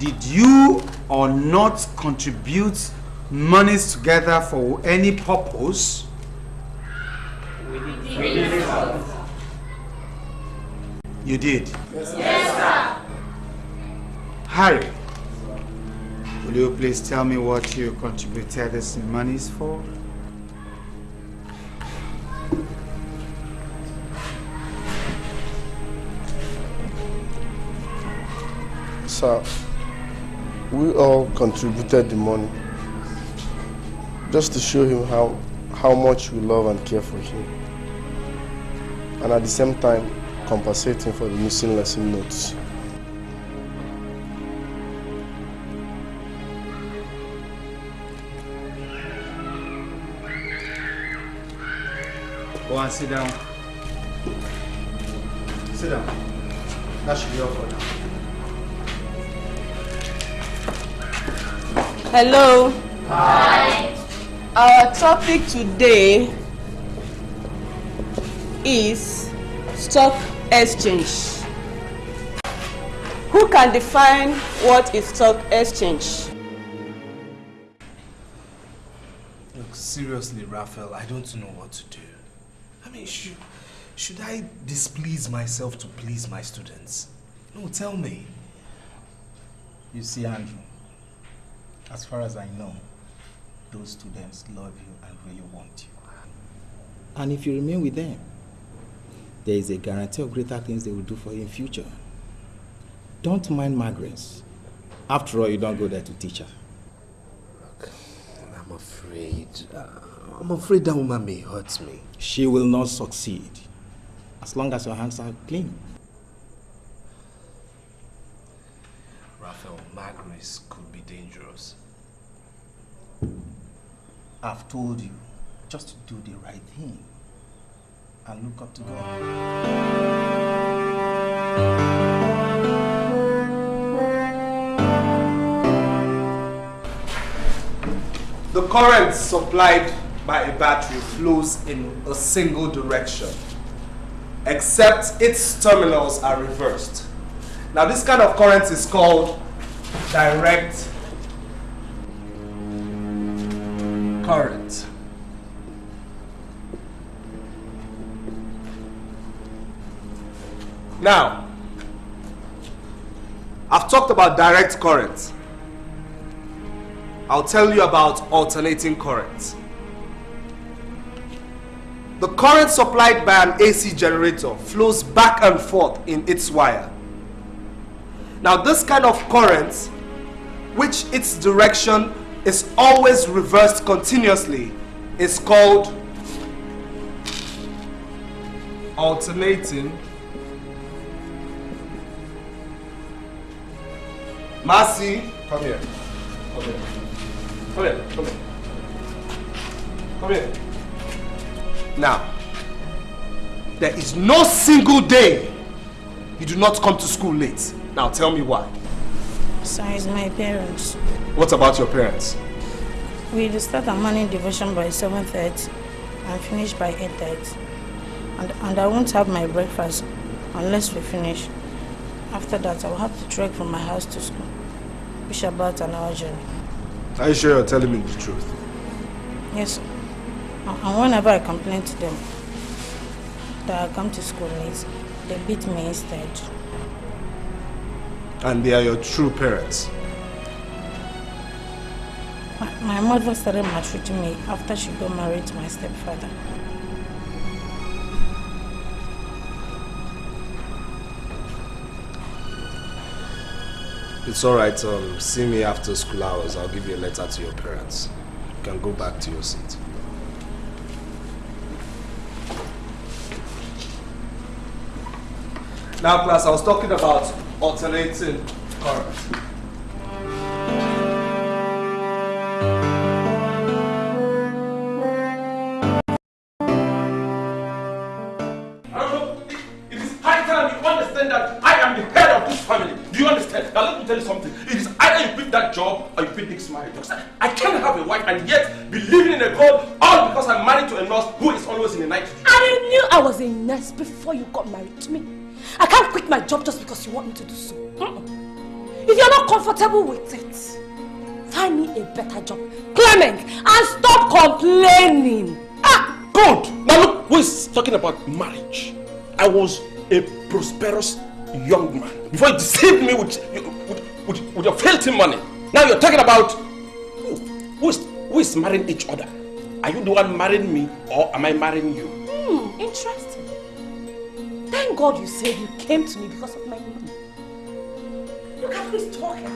Did you or not contribute monies together for any purpose? You did? Yes, sir. Harry, will you please tell me what you contributed this monies for? Sir, we all contributed the money just to show him how, how much we love and care for him. And at the same time, compensate him for the missing lesson notes. Go and sit down. Sit down. That should be all for now. Hello. Hi. Our topic today is stock exchange. Who can define what is stock exchange? Look, seriously, Raphael, I don't know what to do. I mean, should, should I displease myself to please my students? No, tell me. You see, Andrew, as far as I know, those students love you and really want you. And if you remain with them, there is a guarantee of greater things they will do for you in future. Don't mind Margaret. After all, you don't go there to teach her. I'm afraid. Uh, I'm afraid that woman may hurt me. She will not succeed as long as your hands are clean. Raphael, Margaret could be dangerous. I've told you just to do the right thing and look up to God. The current supplied by a battery flows in a single direction, except its terminals are reversed. Now, this kind of current is called direct current. Now, I've talked about direct current. I'll tell you about alternating current. The current supplied by an AC generator flows back and forth in its wire. Now this kind of current, which its direction is always reversed continuously, is called alternating Marcy, come here. Come here. Come here. Come here. Come here. Now, there is no single day you do not come to school late. Now tell me why. Besides my parents. What about your parents? We start our morning devotion by 7.30 and finish by 8.30. And, and I won't have my breakfast unless we finish. After that, I will have to trek from my house to school. Which about an hour journey. Are you sure you're telling me the truth? Yes, sir. And whenever I complain to them that I come to school late, they beat me instead. And they are your true parents? My, my mother started maltreating me after she got married to my stepfather. It's alright, um, see me after school hours. I'll give you a letter to your parents. You can go back to your seat. Now class, I was talking about alternating current. It is high time you understand that I am the head of this family. Do you understand? Now let me tell you something. It is either you quit that job or you quit this marriage. Because I, I can't have a wife and yet be living in a God all because I'm married to a nurse who is always in the night. I knew I was a nurse before you got married to me. I can't quit my job just because you want me to do so. Mm-mm. If you're not comfortable with it, find me a better job. Clement, and stop complaining. Good. Now look, who is talking about marriage? I was a prosperous young man before you deceived me with, with, with, with your filthy money. Now you're talking about who, who, is, who is marrying each other? Are you the one marrying me or am I marrying you? Hmm, interesting. Thank God you said you came to me because of my money. Look at this talking.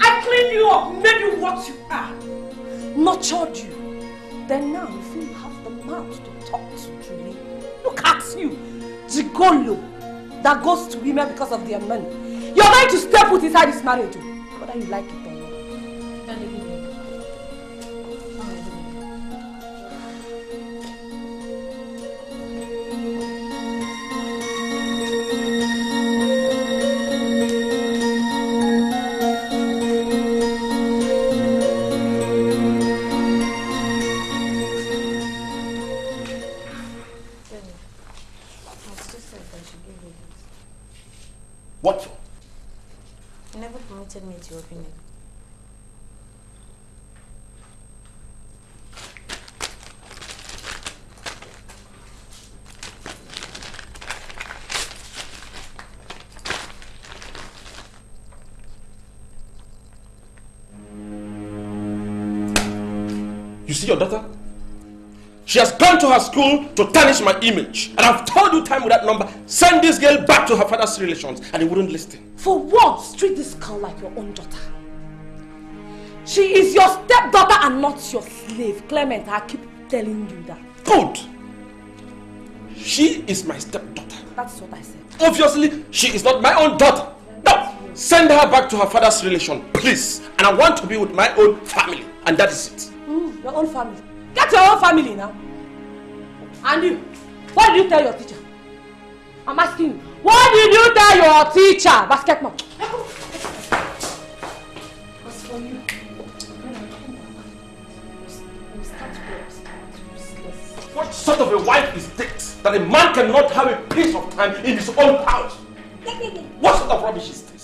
I cleaned you up, made you what you are, nurtured you. Then now you feel you have the mouth to talk to Julie. Look at you, gigolo that goes to women because of their money. You're going to step with inside this marriage, whether you like it She has gone to her school to tarnish my image. And I've told you time with that number, send this girl back to her father's relations. And he wouldn't listen. For what? Treat this girl like your own daughter. She is your stepdaughter and not your slave. Clement, I keep telling you that. Good. She is my stepdaughter. That's what I said. Obviously, she is not my own daughter. No! Send her back to her father's relation, please. And I want to be with my own family. And that is it. Mm, your own family. Get your own family now. And you, what did you tell your teacher? I'm asking you, what did you tell your teacher? Basket mom. As for you, What sort of a wife is this that a man cannot have a piece of time in his own house? What sort of rubbish is this?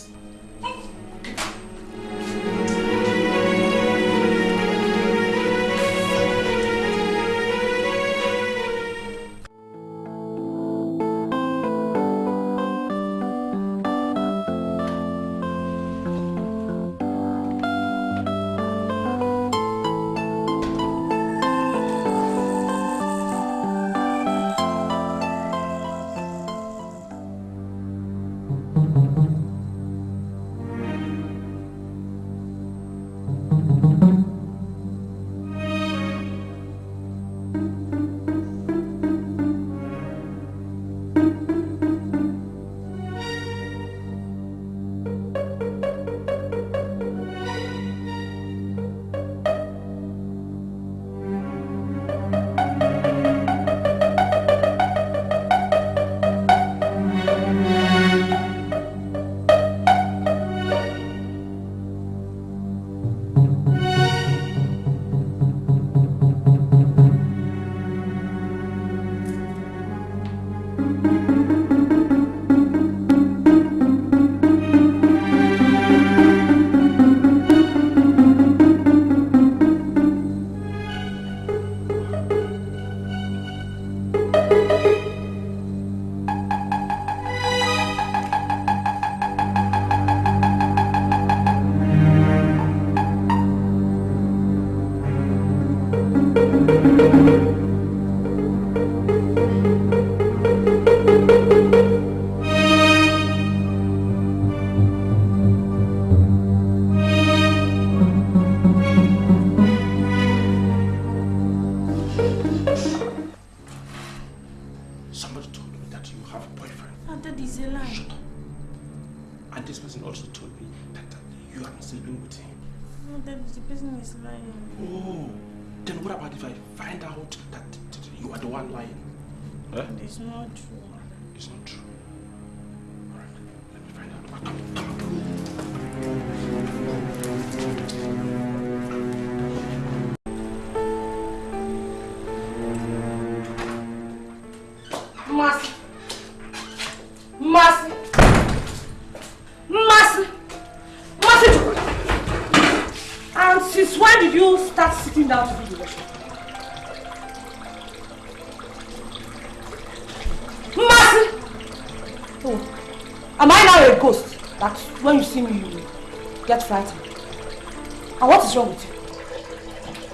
And what is wrong with you?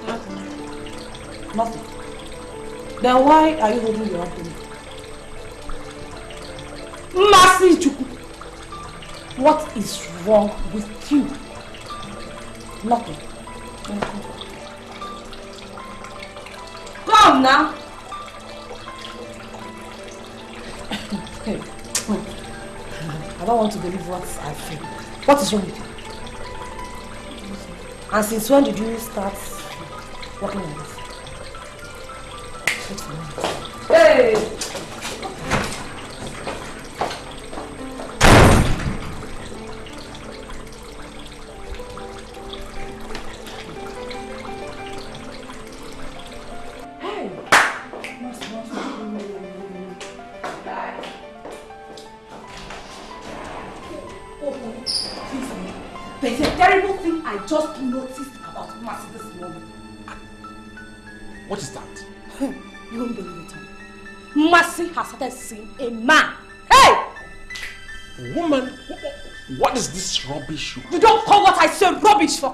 Nothing. Nothing. Then why are you holding your abdomen? Mercy Chukwu. What is wrong with you? Nothing. Come now. I don't want to believe what I feel. What is wrong with you? And since when did you start working on this? Hey!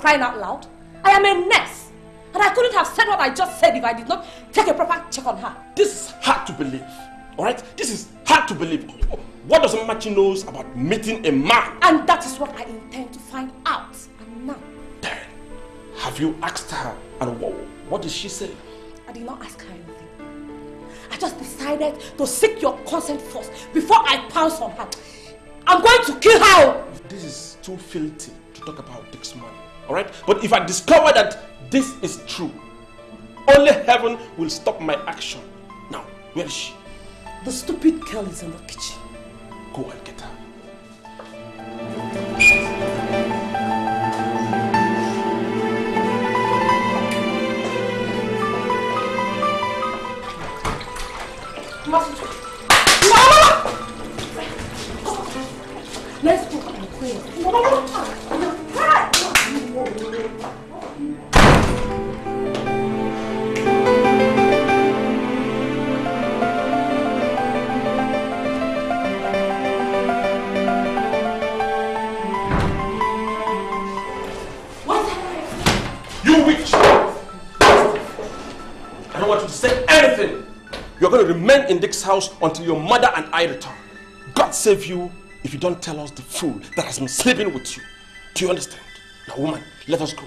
Crying out loud. I am a nurse. And I couldn't have said what I just said if I did not take a proper check on her. This is hard to believe. Alright? This is hard to believe. What does Machi knows about meeting a man? And that is what I intend to find out. And now, Then, Have you asked her? And what, what did she say? I did not ask her anything. I just decided to seek your consent first before I pounce on her. I'm going to kill her. This is too filthy to talk about Dick's money. Alright? But if I discover that this is true, only heaven will stop my action. Now, where is she? The stupid girl is in the kitchen. Go and get her. Let's house until your mother and I return. God save you if you don't tell us the fool that has been sleeping with you. Do you understand? Now, woman, let us go.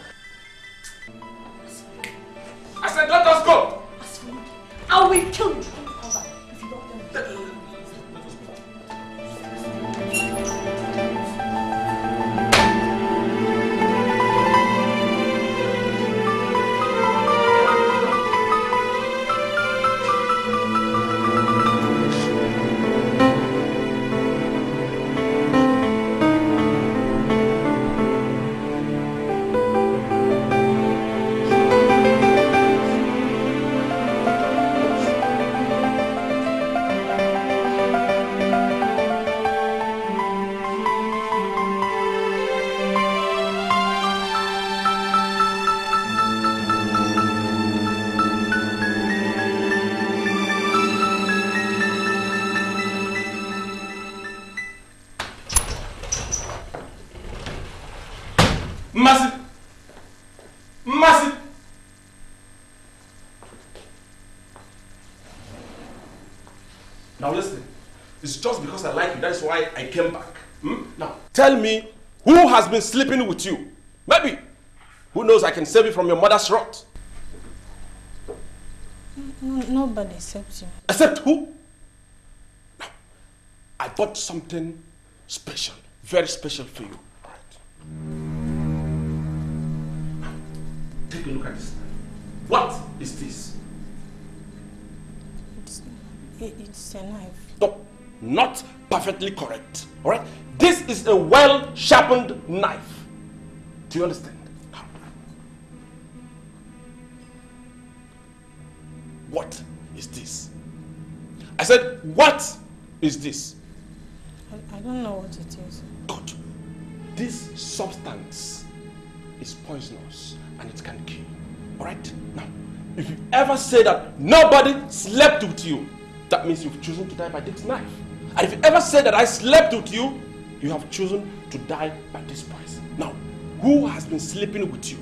Been sleeping with you? Maybe. Who knows I can save you from your mother's rot. Nobody except you. Except who? I bought something special, very special for you. All right. Take a look at this. What is this? It's, it, it's a knife. No, not perfectly correct. All right. This is a well-sharpened knife. Do you understand? What is this? I said, what is this? I, I don't know what it is. Good. This substance is poisonous and it can kill. Alright? Now, if you ever say that nobody slept with you, that means you've chosen to die by this knife. And if you ever say that I slept with you, you have chosen to die by this price. Now, who has been sleeping with you?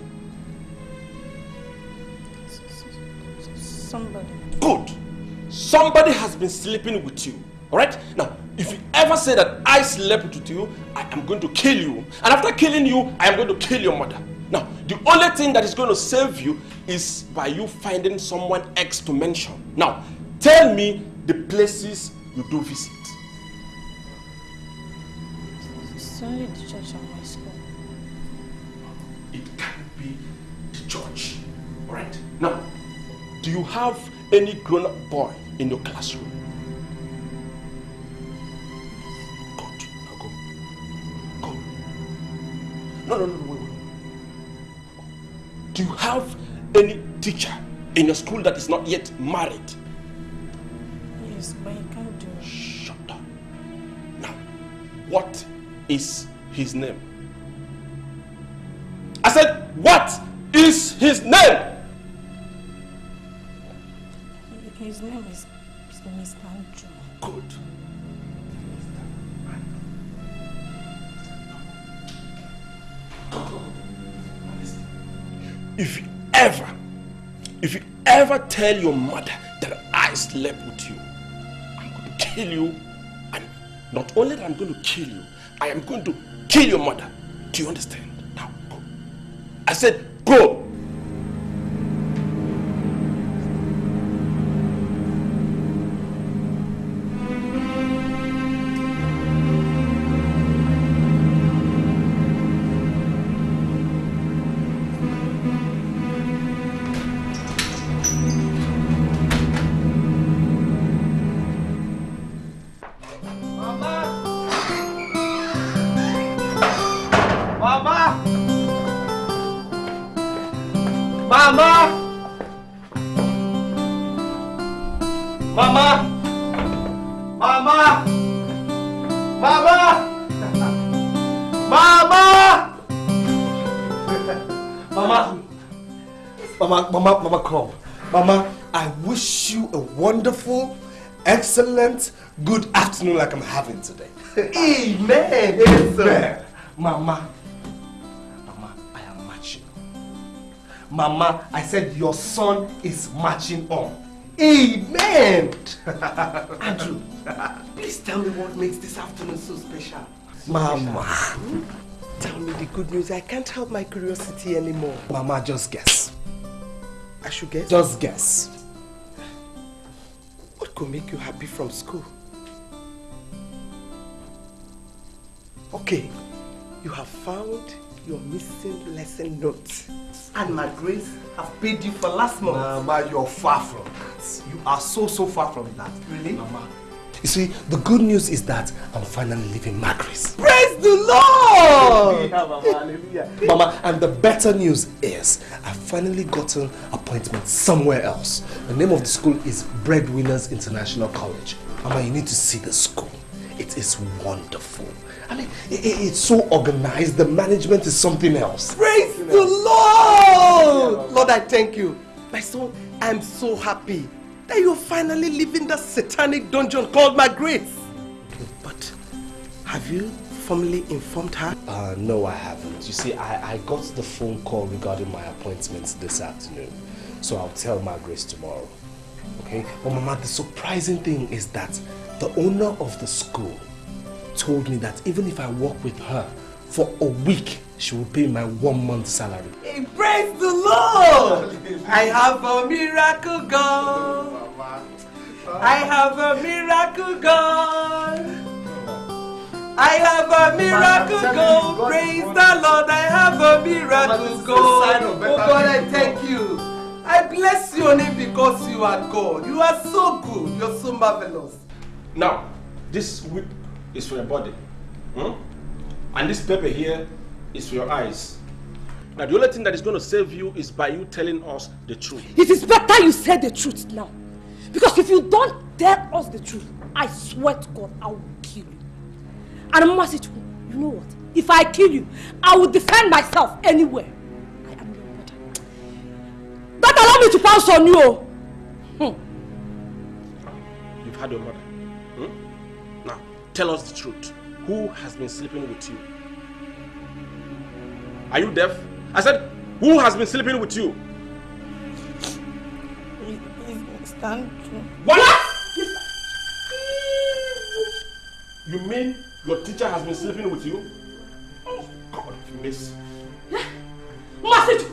Somebody. Good. Somebody has been sleeping with you. Alright? Now, if you ever say that I slept with you, I am going to kill you. And after killing you, I am going to kill your mother. Now, the only thing that is going to save you is by you finding someone else to mention. Now, tell me the places you do visit. Only the church and my school. It can't be the church. Alright? Now, do you have any grown-up boy in your classroom? Good. Now go. Go. No, no, no, no, wait, wait. Do you have any teacher in your school that is not yet married? Is his name? I said, what is his name? His name is, Mr. Andrew. Good. If you ever, if you ever tell your mother that I slept with you, I'm going to kill you. And not only that I'm going to kill you, I am going to kill your mother. Do you understand? Now, go. I said, go. Wonderful, excellent, good afternoon like I'm having today. Amen! Amen. Mama, Mama, I am marching. Mama, I said your son is marching on. Amen! Andrew, please tell me what makes this afternoon so special. Mama. Tell me the good news. I can't help my curiosity anymore. Mama, just guess. I should guess? Just guess. Could make you happy from school? Okay, you have found your missing lesson note. And my grace have paid you for last month. Mama, you're far from that. You are so, so far from that. Really? Mama. You see, the good news is that I'm finally leaving Macris. Praise the Lord! Mama, hallelujah. Mama, and the better news is I've finally gotten appointment somewhere else. The name of the school is Breadwinners International College. Mama, you need to see the school. It is wonderful. I mean, i- i- it's so organized. The management is something else. Praise the Lord! Lord, I thank you. My son, I'm so happy that you're finally leaving that satanic dungeon called my grace. But have you formally informed her? Uh, no, I haven't. You see, I, I got the phone call regarding my appointments this afternoon. So I'll tell my Grace tomorrow. Okay? But Mama, the surprising thing is that the owner of the school told me that even if I work with her for a week, she will pay my one month salary. Hey, praise the Lord! I have a miracle God. I have a miracle God. I have a miracle go. Praise the Lord. I have a miracle go. Oh God, I thank you. I bless your name because you are God. You are so good. You're so marvelous. Now, this whip is for your body. Hmm? And this pepper here is your eyes. Now, the only thing that is going to save you is by you telling us the truth. It is better you say the truth now. Because if you don't tell us the truth, I swear to God, I will kill you. And Masichu, you know what? If I kill you, I will defend myself anywhere. I am your mother. Don't allow me to pounce on you. Hmm. You've had your mother. Hmm? Now, tell us the truth. Who has been sleeping with you? Are you deaf? I said, who has been sleeping with you? Stand What? You mean your teacher has been sleeping with you? Oh, God, miss. Masichu!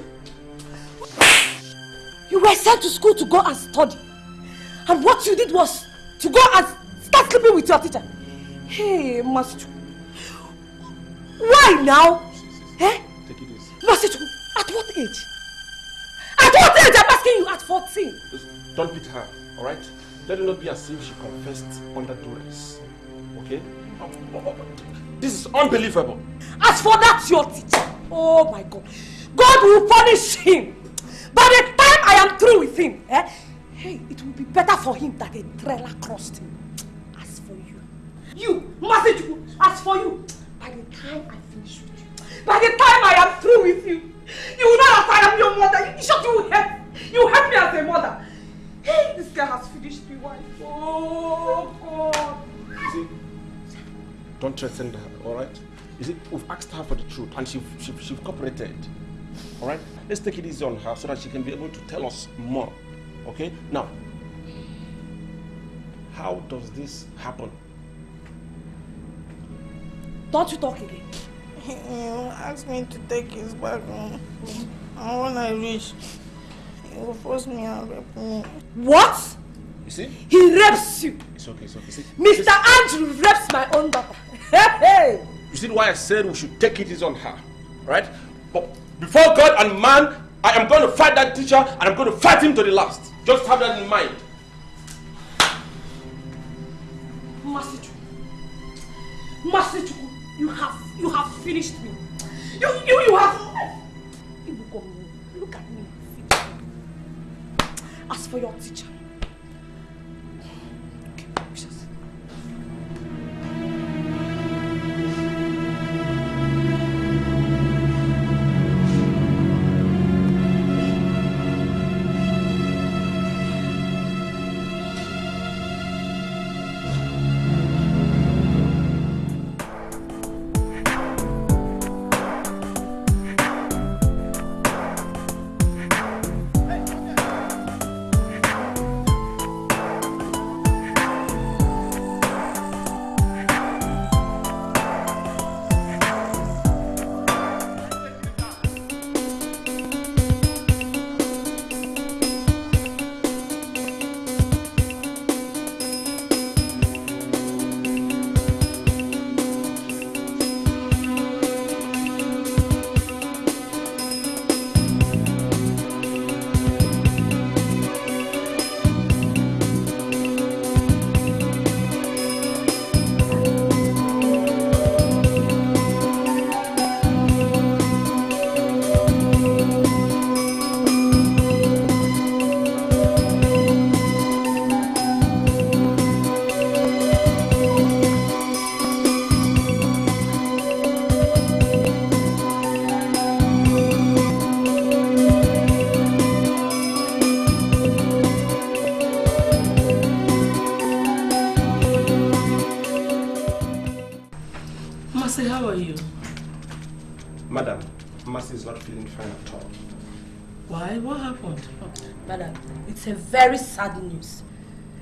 You were sent to school to go and study. And what you did was to go and start sleeping with your teacher. Hey, Masichu. Why now? Eh? Take it at what age? At what age? I'm asking you at 14. Just don't beat her, alright? Let it not be as if she confessed under duress. Okay? This is unbelievable. As for that, your teacher, oh my God, God will punish him. By the time I am through with him, eh, hey, it will be better for him that a trailer crossed him. As for you, you, Masichu, as for you, by the time I finish with you, by the time I am through with you, you will know that I am your mother. You should you help, you help me as a mother. Hey, this guy has finished me, wife. Oh God. You see, don't threaten her, alright? You see, we've asked her for the truth and she, she, she cooperated. Alright? Let's take it easy on her so that she can be able to tell us more. Okay? Now, how does this happen? Don't you talk again. He will ask me to take his bag home. Mm. And when I reach, he will force me and rape me. What? You see? He rapes you. It's okay, it's okay. See, Mr. Andrew rapes my own daughter. Hey, hey. You see why I said we should take it is on her, right? But before God and man, I am going to fight that teacher and I'm going to fight him to the last. Just have that in mind. Masichu. Masichu, you have you have finished me. You you you have Ibuko, look at me. As for your teacher. Okay, it's a very sad news.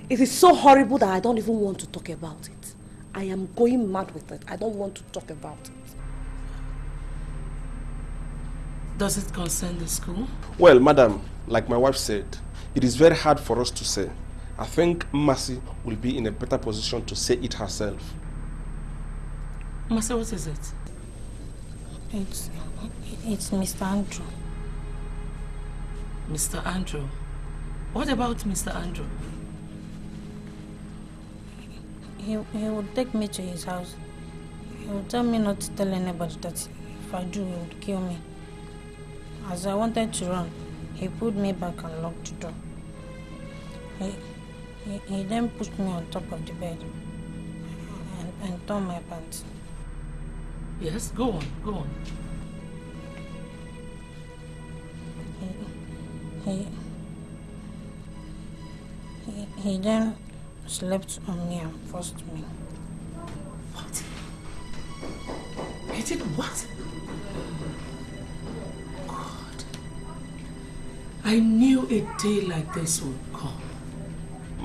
It is so horrible that I don't even want to talk about it. I am going mad with it. I don't want to talk about it. Does it concern the school? Well, madam, like my wife said, it is very hard for us to say. I think Mercy will be in a better position to say it herself. Masa, what is it? It's, it's Mr. Andrew. Mr. Andrew. What about Mr. Andrew? He, he would take me to his house. He would tell me not to tell anybody that if I do, he would kill me. As I wanted to run, he pulled me back and locked the door. He, he, he then pushed me on top of the bed and, and tore my pants. Yes, go on, go on. He, he, he, he then slept on me and forced me. What? He did what? God. I knew a day like this would come.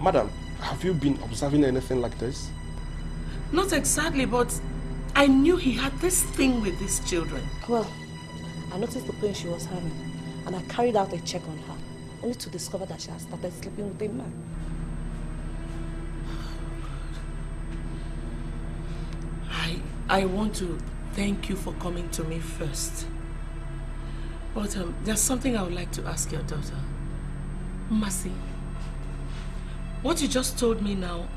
Madam, have you been observing anything like this? Not exactly, but I knew he had this thing with these children. Well, I noticed the pain she was having, and I carried out a check on her, only to discover that she had started sleeping with a man. I I want to thank you for coming to me first. But um, there's something I would like to ask your daughter. Mercy, what you just told me now,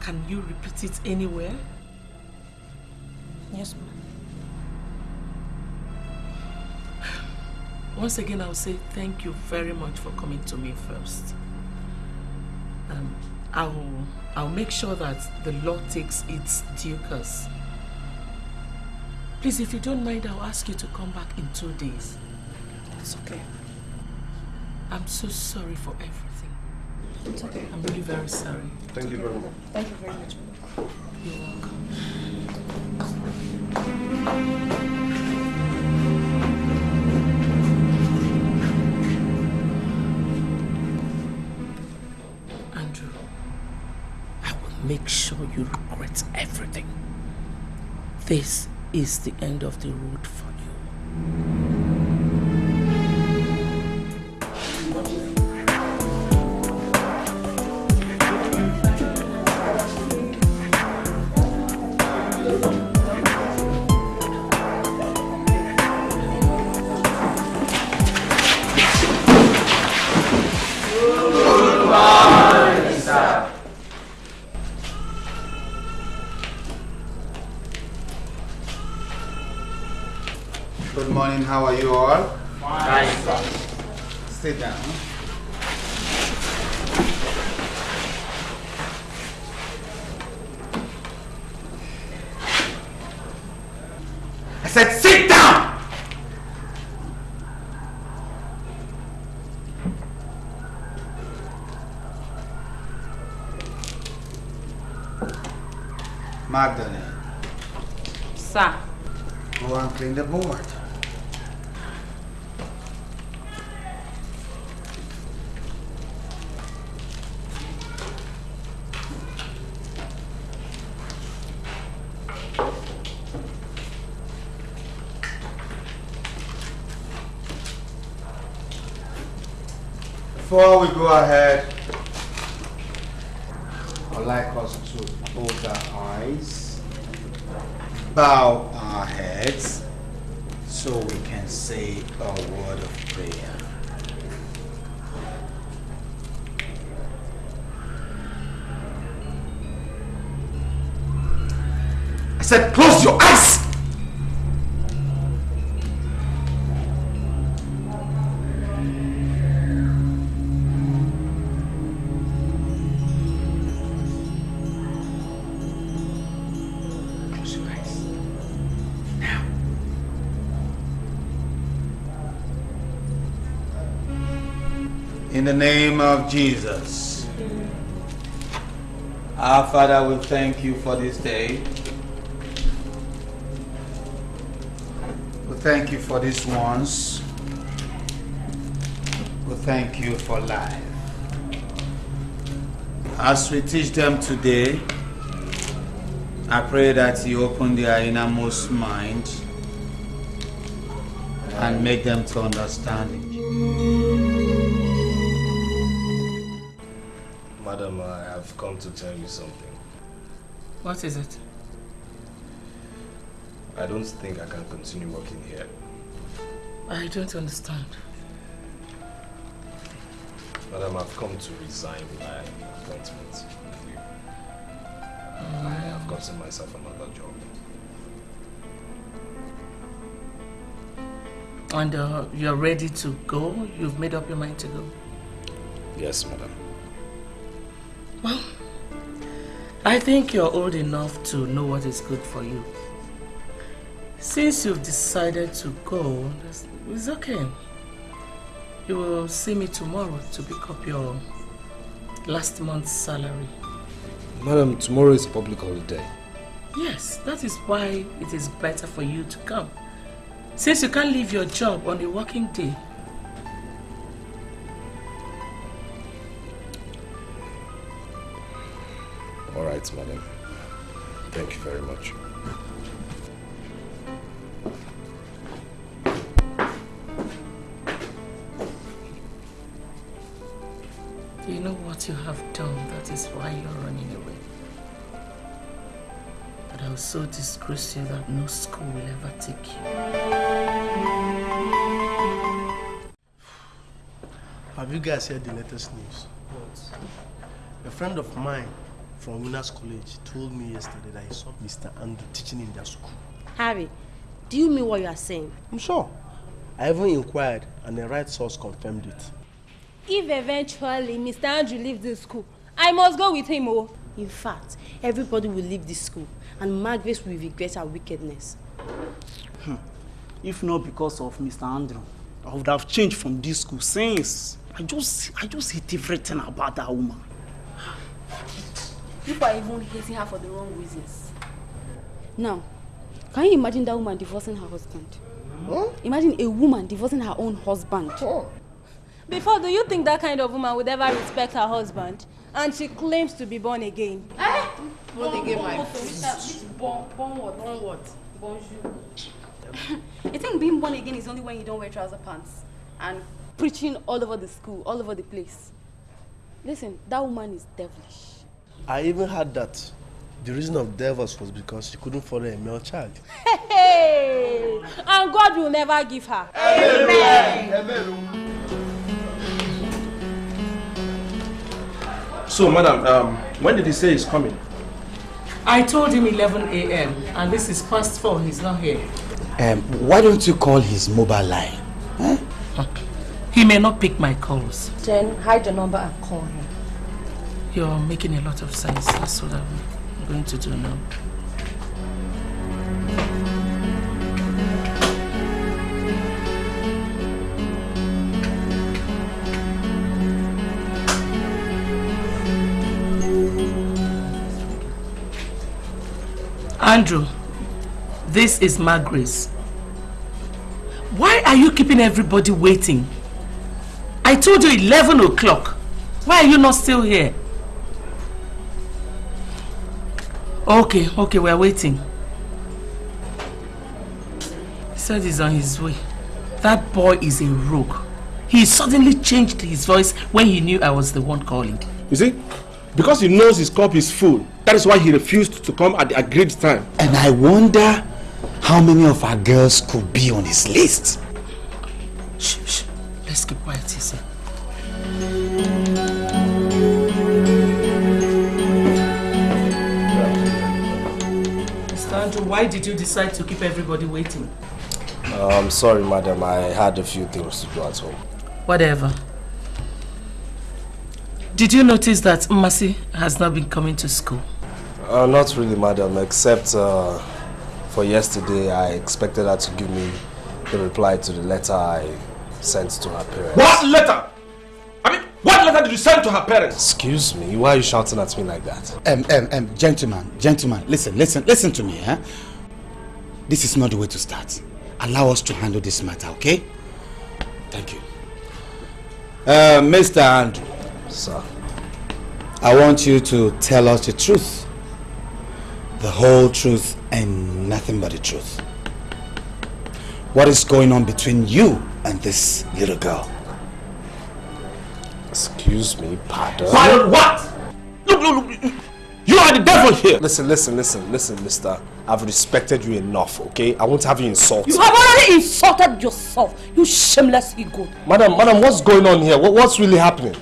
can you repeat it anywhere? Yes, ma'am. Once again, I'll say thank you very much for coming to me first. Um, I'll, I'll make sure that the law takes its due course. Please, if you don't mind, I'll ask you to come back in two days. It's okay. I'm so sorry for everything. It's okay. I'm really very sorry. Thank you very much. Thank you very much. You're welcome. Make sure you regret everything. This is the end of the road for you. Magdalene, Sir. go and clean the board. Before we go ahead, I'd like us to close our eyes, bow our heads, so we can say a word of prayer. I said, close your name of Jesus. Our Father, we thank you for this day. We thank you for these ones. We thank you for life. As we teach them today, I pray that you open their innermost mind and make them to understand it. Madam, I have come to tell you something. What is it? I don't think I can continue working here. I don't understand. Madam, I've come to resign my appointment with you. I have gotten myself another job. And uh, you're ready to go? You've made up your mind to go? Yes, madam. Well, I think you're old enough to know what is good for you. Since you've decided to go, it's okay. You will see me tomorrow to pick up your last month's salary. Madam, tomorrow is public holiday. Yes, that is why it is better for you to come. Since you can't leave your job on a working day. All right, madam. Thank you very much. You know what you have done, that is why you're running away. But I'll so disgrace you that no school will ever take you. Have you guys heard the latest news? What? A friend of mine from Winners College told me yesterday that he saw Mr. Andrew teaching in their school. Harry, do you mean what you are saying? I'm sure. I even inquired and the right source confirmed it. If eventually Mr. Andrew leaves this school, I must go with him, oh. In fact, everybody will leave this school and Margaret will regret her wickedness. Hmm. If not because of Mr. Andrew, I would have changed from this school since. I just, I just hate everything about that woman. People are even hating her for the wrong reasons. Now, can you imagine that woman divorcing her husband? Imagine a woman divorcing her own husband. Before, do you think that kind of woman would ever respect her husband? And she claims to be born again. Eh? Born again, my Born, born what? Born what? Bonjour. You think being born again is only when you don't wear trouser pants and preaching all over the school, all over the place. Listen, that woman is devilish. I even heard that the reason of divorce was because she couldn't follow a male child. Hey! And God will never give her. Amen. So, madam, um, when did he say he's coming? I told him 11 a.m. and this is past 4. He's not here. Um, why don't you call his mobile line? He may not pick my calls. Then hide the number and call him. You're making a lot of sense. That's what I'm going to do now. Andrew, this is Margaret. Why are you keeping everybody waiting? I told you 11 o'clock. Why are you not still here? Okay, okay, we're waiting. He said he's on his way. That boy is a rogue. He suddenly changed his voice when he knew I was the one calling. You see? Because he knows his cup is full. That is why he refused to come at the agreed time. And I wonder how many of our girls could be on his list. Shh, shh. Let's keep quiet, Tissy. Mr. Andrew, why did you decide to keep everybody waiting? I'm sorry, madam. I had a few things to do at home. Whatever. Did you notice that Mercy has not been coming to school? Uh, not really, madam, except uh, for yesterday, I expected her to give me the reply to the letter I sent to her parents. What letter? I mean, what letter did you send to her parents? Excuse me, why are you shouting at me like that? Um, um, um, gentlemen, gentlemen, listen, listen, listen to me, eh? This is not the way to start. Allow us to handle this matter, okay? Thank you. Uh, Mr. Andrew. Sir. I want you to tell us the truth. The whole truth and nothing but the truth. What is going on between you and this little girl? Excuse me, pardon? Pardon what? Look, look, look. You are the devil here. Listen, listen, listen, listen, mister. I've respected you enough, okay? I won't have you insulted. You have already insulted yourself, you shameless ego. Madam, madam, what's going on here? What, what's really happening?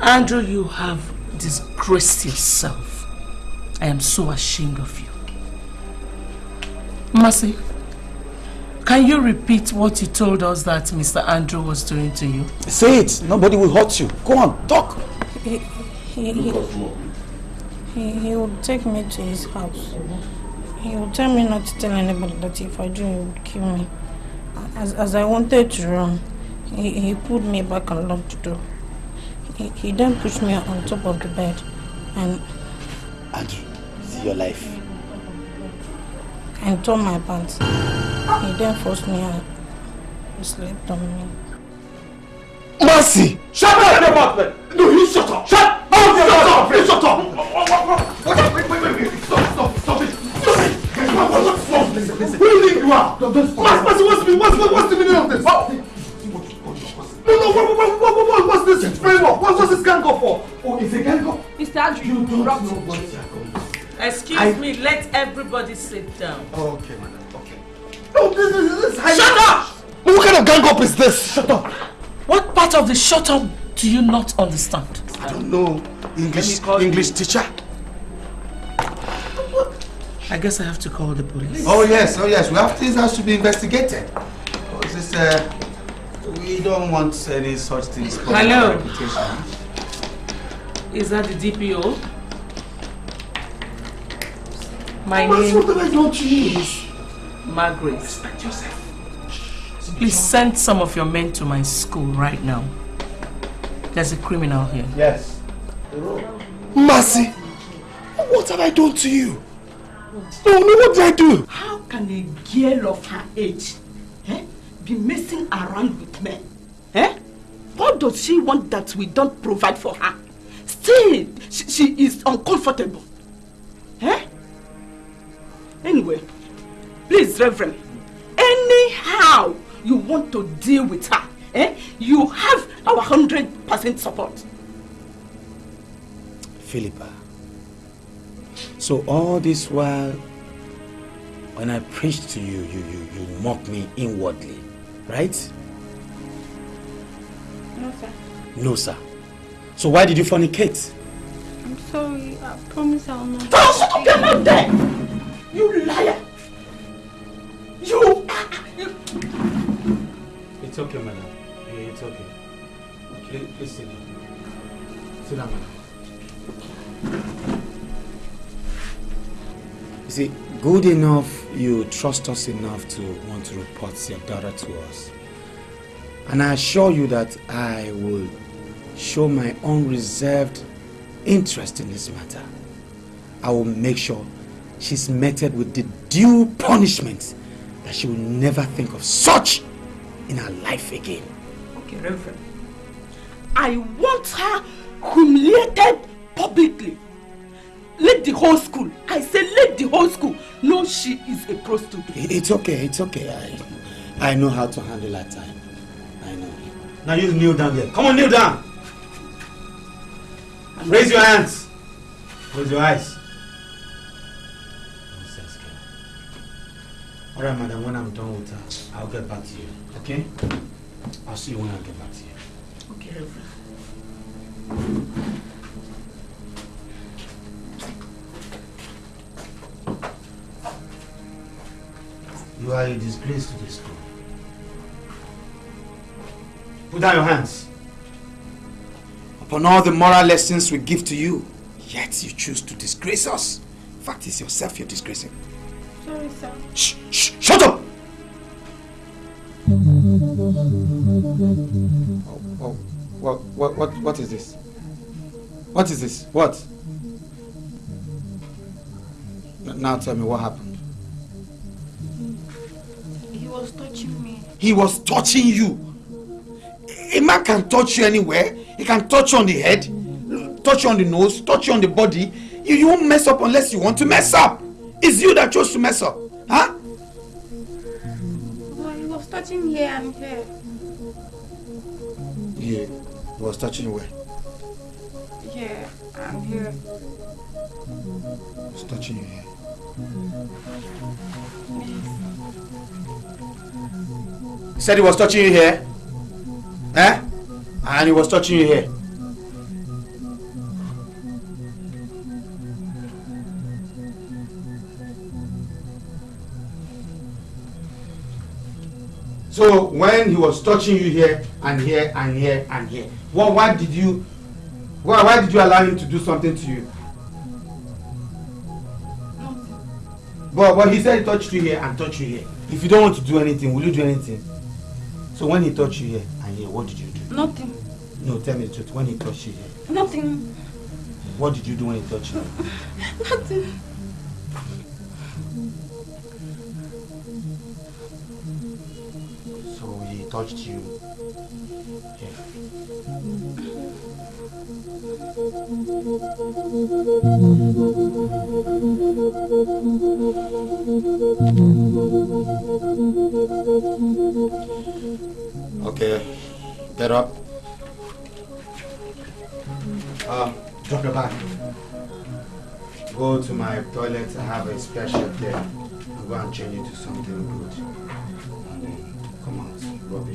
Andrew, you have disgraced yourself. I am so ashamed of you. Mercy, can you repeat what you told us that Mr. Andrew was doing to you? Say it. Nobody will hurt you. Go on, talk. He, he, he, he, he would take me to his house. He would tell me not to tell anybody that if I do, he would kill me. As, as I wanted to run, he, he pulled me back and locked the door. He, he then pushed me on top of the bed and... Andrew, see your life. And tore my pants. He then forced me out. He slept on me. Mercy! Shut up your mouth, man! No, you shut up! Shut oh, up! Shut up! Please shut up! Wait, wait, wait, wait! Stop, stop, stop it! Stop it! Guys, what, what, what's wrong? Listen, listen. Who do you think you are? Mercy, Mercy, what's, the- what's, what's, what's the meaning of this? No, no, what, what, what, what, what, what's this framework? What, what's this gang up for? Oh, it's a gang up? Mr. Andrew, you don't brought know it. what they are going Excuse I- me, let everybody sit down. Okay, madam, okay. No, this is... This is Shut up! What kind of gang up is this? Shut up! What part of the shut up do you not understand? I don't know. English, English teacher. I guess I have to call the police. Oh yes, oh yes. We have this has to be investigated. Oh, is this, uh, we don't want any such things. Hello. Is that the DPO? My What name did I do to you? Is Margaret. Respect yourself. Please send some of your men to my school right now. There's a criminal here. Yes. Mercy! What have I done to you? No, no, what did I do? How can a girl of her age eh, be messing around with men? Eh? What does she want that we don't provide for her? Still, she, she is uncomfortable. Eh? Anyway, please, Reverend, anyhow you want to deal with her, eh, you have our 100% support. Philippa. So all this while, when I preached to you, you, you, you mocked me inwardly, right? No, sir. No, sir. So why did you fornicate? I'm sorry. I promise I'll not. Don't shut up your mouth there! You liar! You It's okay, madam. It's okay. Please, please sit down. Sit down, madam. You see, good enough you trust us enough to want to report your daughter to us. And I assure you that I will show my unreserved interest in this matter. I will make sure she's meted with the due punishment that she will never think of such in her life again. Okay, Reverend. I want her humiliated publicly. Let the whole school, I say let the whole school know she is a prostitute. It's okay, it's okay. I, I know how to handle that time. I know. Now you kneel down there. Come on, kneel down. Raise your hands. Close your eyes. All right, madam. When I'm done with her, I'll get back to you. Okay? I'll see you when I get back to you. Okay, Reverend. You are a disgrace to this school. Put down your hands. Upon all the moral lessons we give to you, yet you choose to disgrace us. In fact, it's yourself you're disgracing. Sorry, sir. Shh, shh, shut up! Oh, oh, what, what, what, what is this? What is this? What? Now tell me what happened. He was touching me. He was touching you. A man can touch you anywhere. He can touch you on the head, touch you on the nose, touch you on the body. You, you won't mess up unless you want to mess up. It's you that chose to mess up. Huh? Well, he was touching here and here. Yeah, he was touching where? Yeah, I'm here. It's touching your hair. He said he was touching you here. Eh? And he was touching you here. So when he was touching you here and here and here and here, well, why did you why, why did you allow him to do something to you? But but he said he touched you here and touched you here. If you don't want to do anything, will you do anything? So when he touched you here and here, what did you do? Nothing. No, tell me the truth. When he touched you here, Nothing. what did you do when he touched you? Nothing. Touched you here. Okay, get up. Um, drop your bag. Go to my toilet. I have a special there. I'm going to change you to something good. Come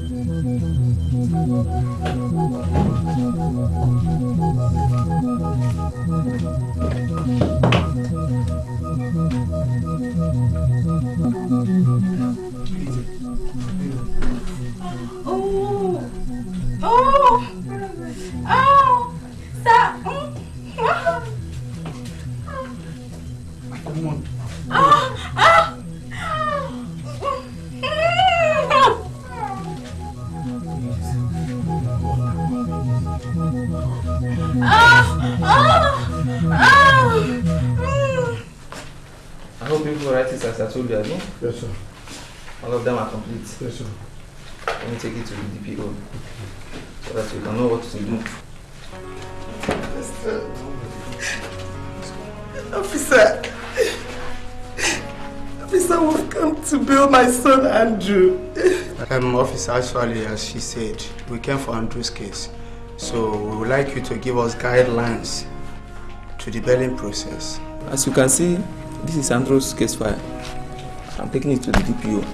on, rubbish. Oh! Oh! Oh! Stop! Come on. Ah! Ah! Ah! Ah! Ah! I hope people write it as I told you, Abi. Yes, sir. All of them are complete. Yes, sir. Let me take it to the DPO so that you can know what to do. Officer, officer, we've come to bail my son Andrew. Um, officer, actually, as she said, we came for Andrew's case. So we would like you to give us guidelines to the bailing process. As you can see, this is Andrew's case file. I'm taking it to the DPO,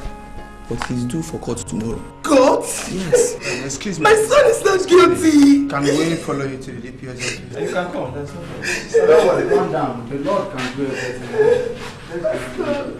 but he's due for court tomorrow. Court? Yes. Um, excuse me. My son is not guilty. Can we follow you to the DPO? You can come, there's no problem. So don't worry, calm down. The Lord can do everything. Let's go.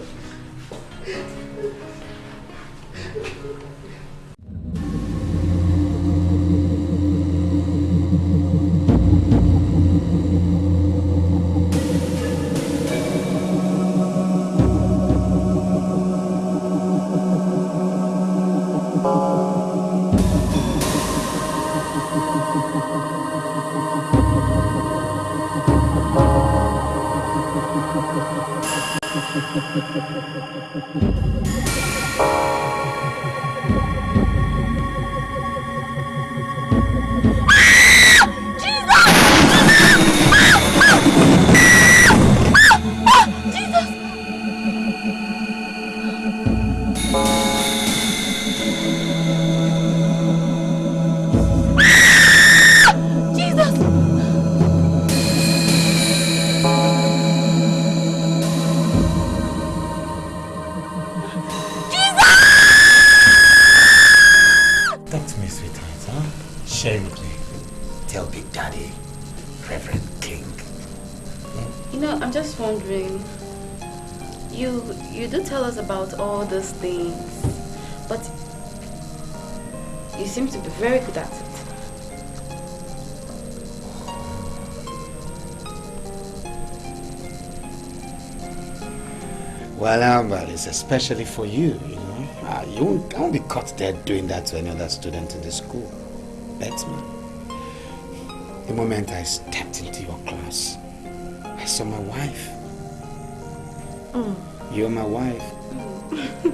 Especially for you, you know. Uh, you won't, I won't be caught dead doing that to any other student in the school. Bet me. The moment I stepped into your class, I saw my wife. Mm. You're my wife.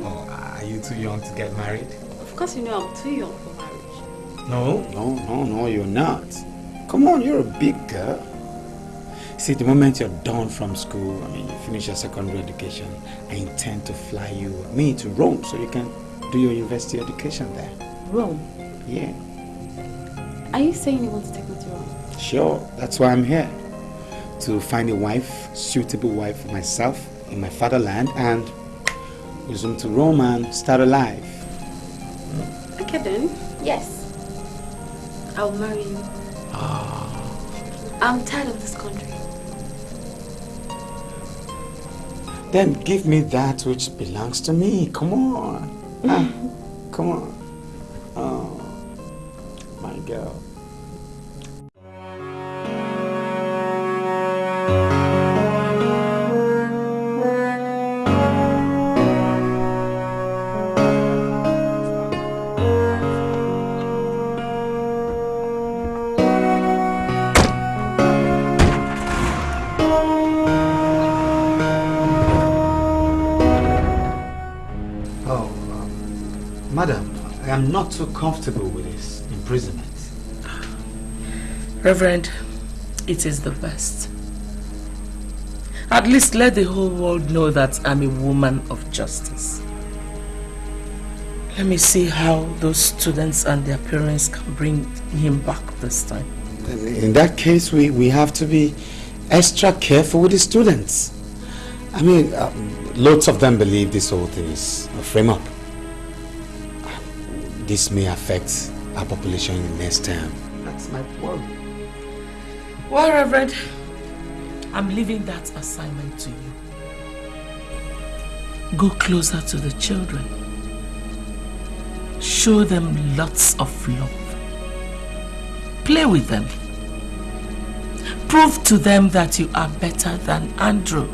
oh, are you too young to get married? Of course, you know I'm too young for marriage. No. No, no, no, you're not. Come on, you're a big girl. See, the moment you're done from school, I mean, you finish your secondary education, I intend to fly you, me, to Rome so you can do your university education there. Rome? Yeah. Are you saying you want to take me to Rome? Sure, that's why I'm here. To find a wife, suitable wife for myself in my fatherland and resume to Rome and start a life. Okay then, yes. I'll marry you. Ah. I'm tired of this country. Then give me that which belongs to me. Come on. Ah, come on. Oh, my girl. Not too comfortable with this imprisonment. Reverend, it is the best. At least let the whole world know that I'm a woman of justice. Let me see how those students and their parents can bring him back this time. In that case, we, we have to be extra careful with the students. I mean, um, lots of them believe this whole thing is a frame up. This may affect our population in the next term. That's my worry. Well, Reverend, I'm leaving that assignment to you. Go closer to the children. Show them lots of love. Play with them. Prove to them that you are better than Andrew.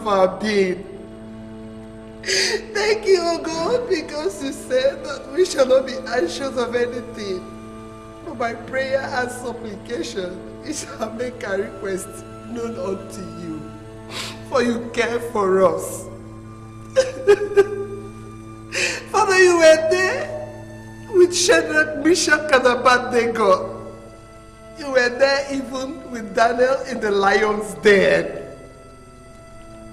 Have our being. Thank you, O God, because you said that we shall not be anxious of anything. But by prayer and supplication, we shall make our request known unto you. For you care for us. Father, you were there with Shadrach, Meshach, and Abednego. You were there even with Daniel in the lion's den.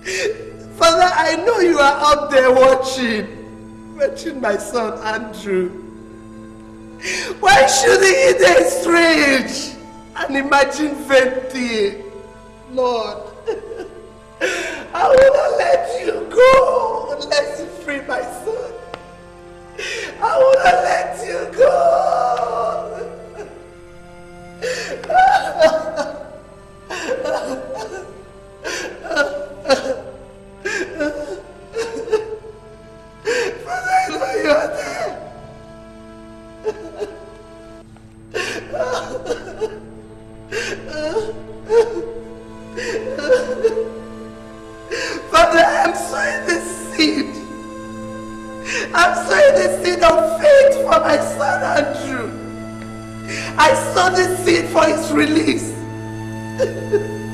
Father, I know you are out there watching, watching my son Andrew. Why should he eat strange and imagine venting? Lord, I will not let you go unless you free my son. I will not let you go. I know you are there. Father, I'm sowing this seed. I'm sowing this seed of faith for my son Andrew. I sow this seed for his release.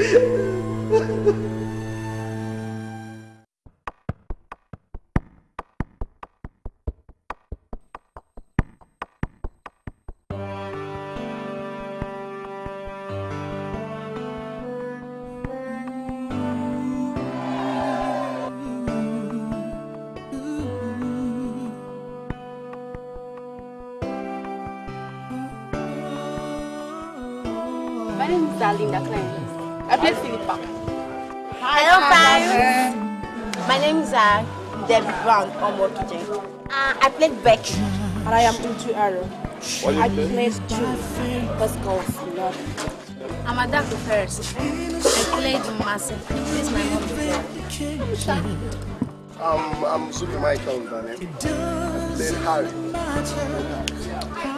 Ha ha ha! Debbie Brown Omokije. Uh, I played Becky. And I am Utu Arrow. What I do you played Julie. First of love. I'm Adako Ferris. I played Masi. This is my mom. Um, I'm Zubby Michael, my name. I played Harry.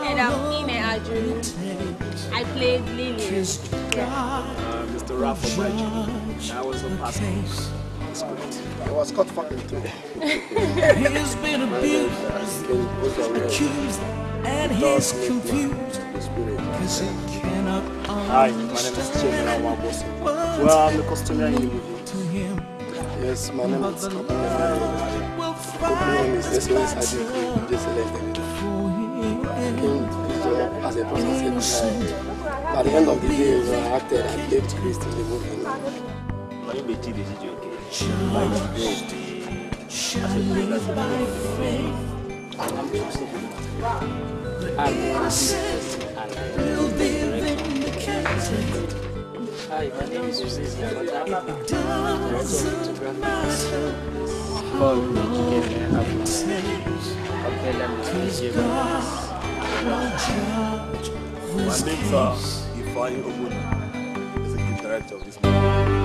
And I'm Ine Aju. I played Lily. Uh, Mr. Rafa Bridge. I was a pastor. It's good. It was cut fucking too. He's been abused, accused, and he's confused. Cause he cannot Hi, my name is Chemi Awabosi. Well, I'm the custodian in the movie. Yes, my name is Kopile My name is SOS Adeku, just elected. I came to this job as a prostitute. At the end of the day, you know, I acted, I played Christ in the movie. My name is Chidi Zijoke. Hi, my name is Uziz you gave me will judge My this name is uh. Ifeanyi Ogbonna, executive director of this movie.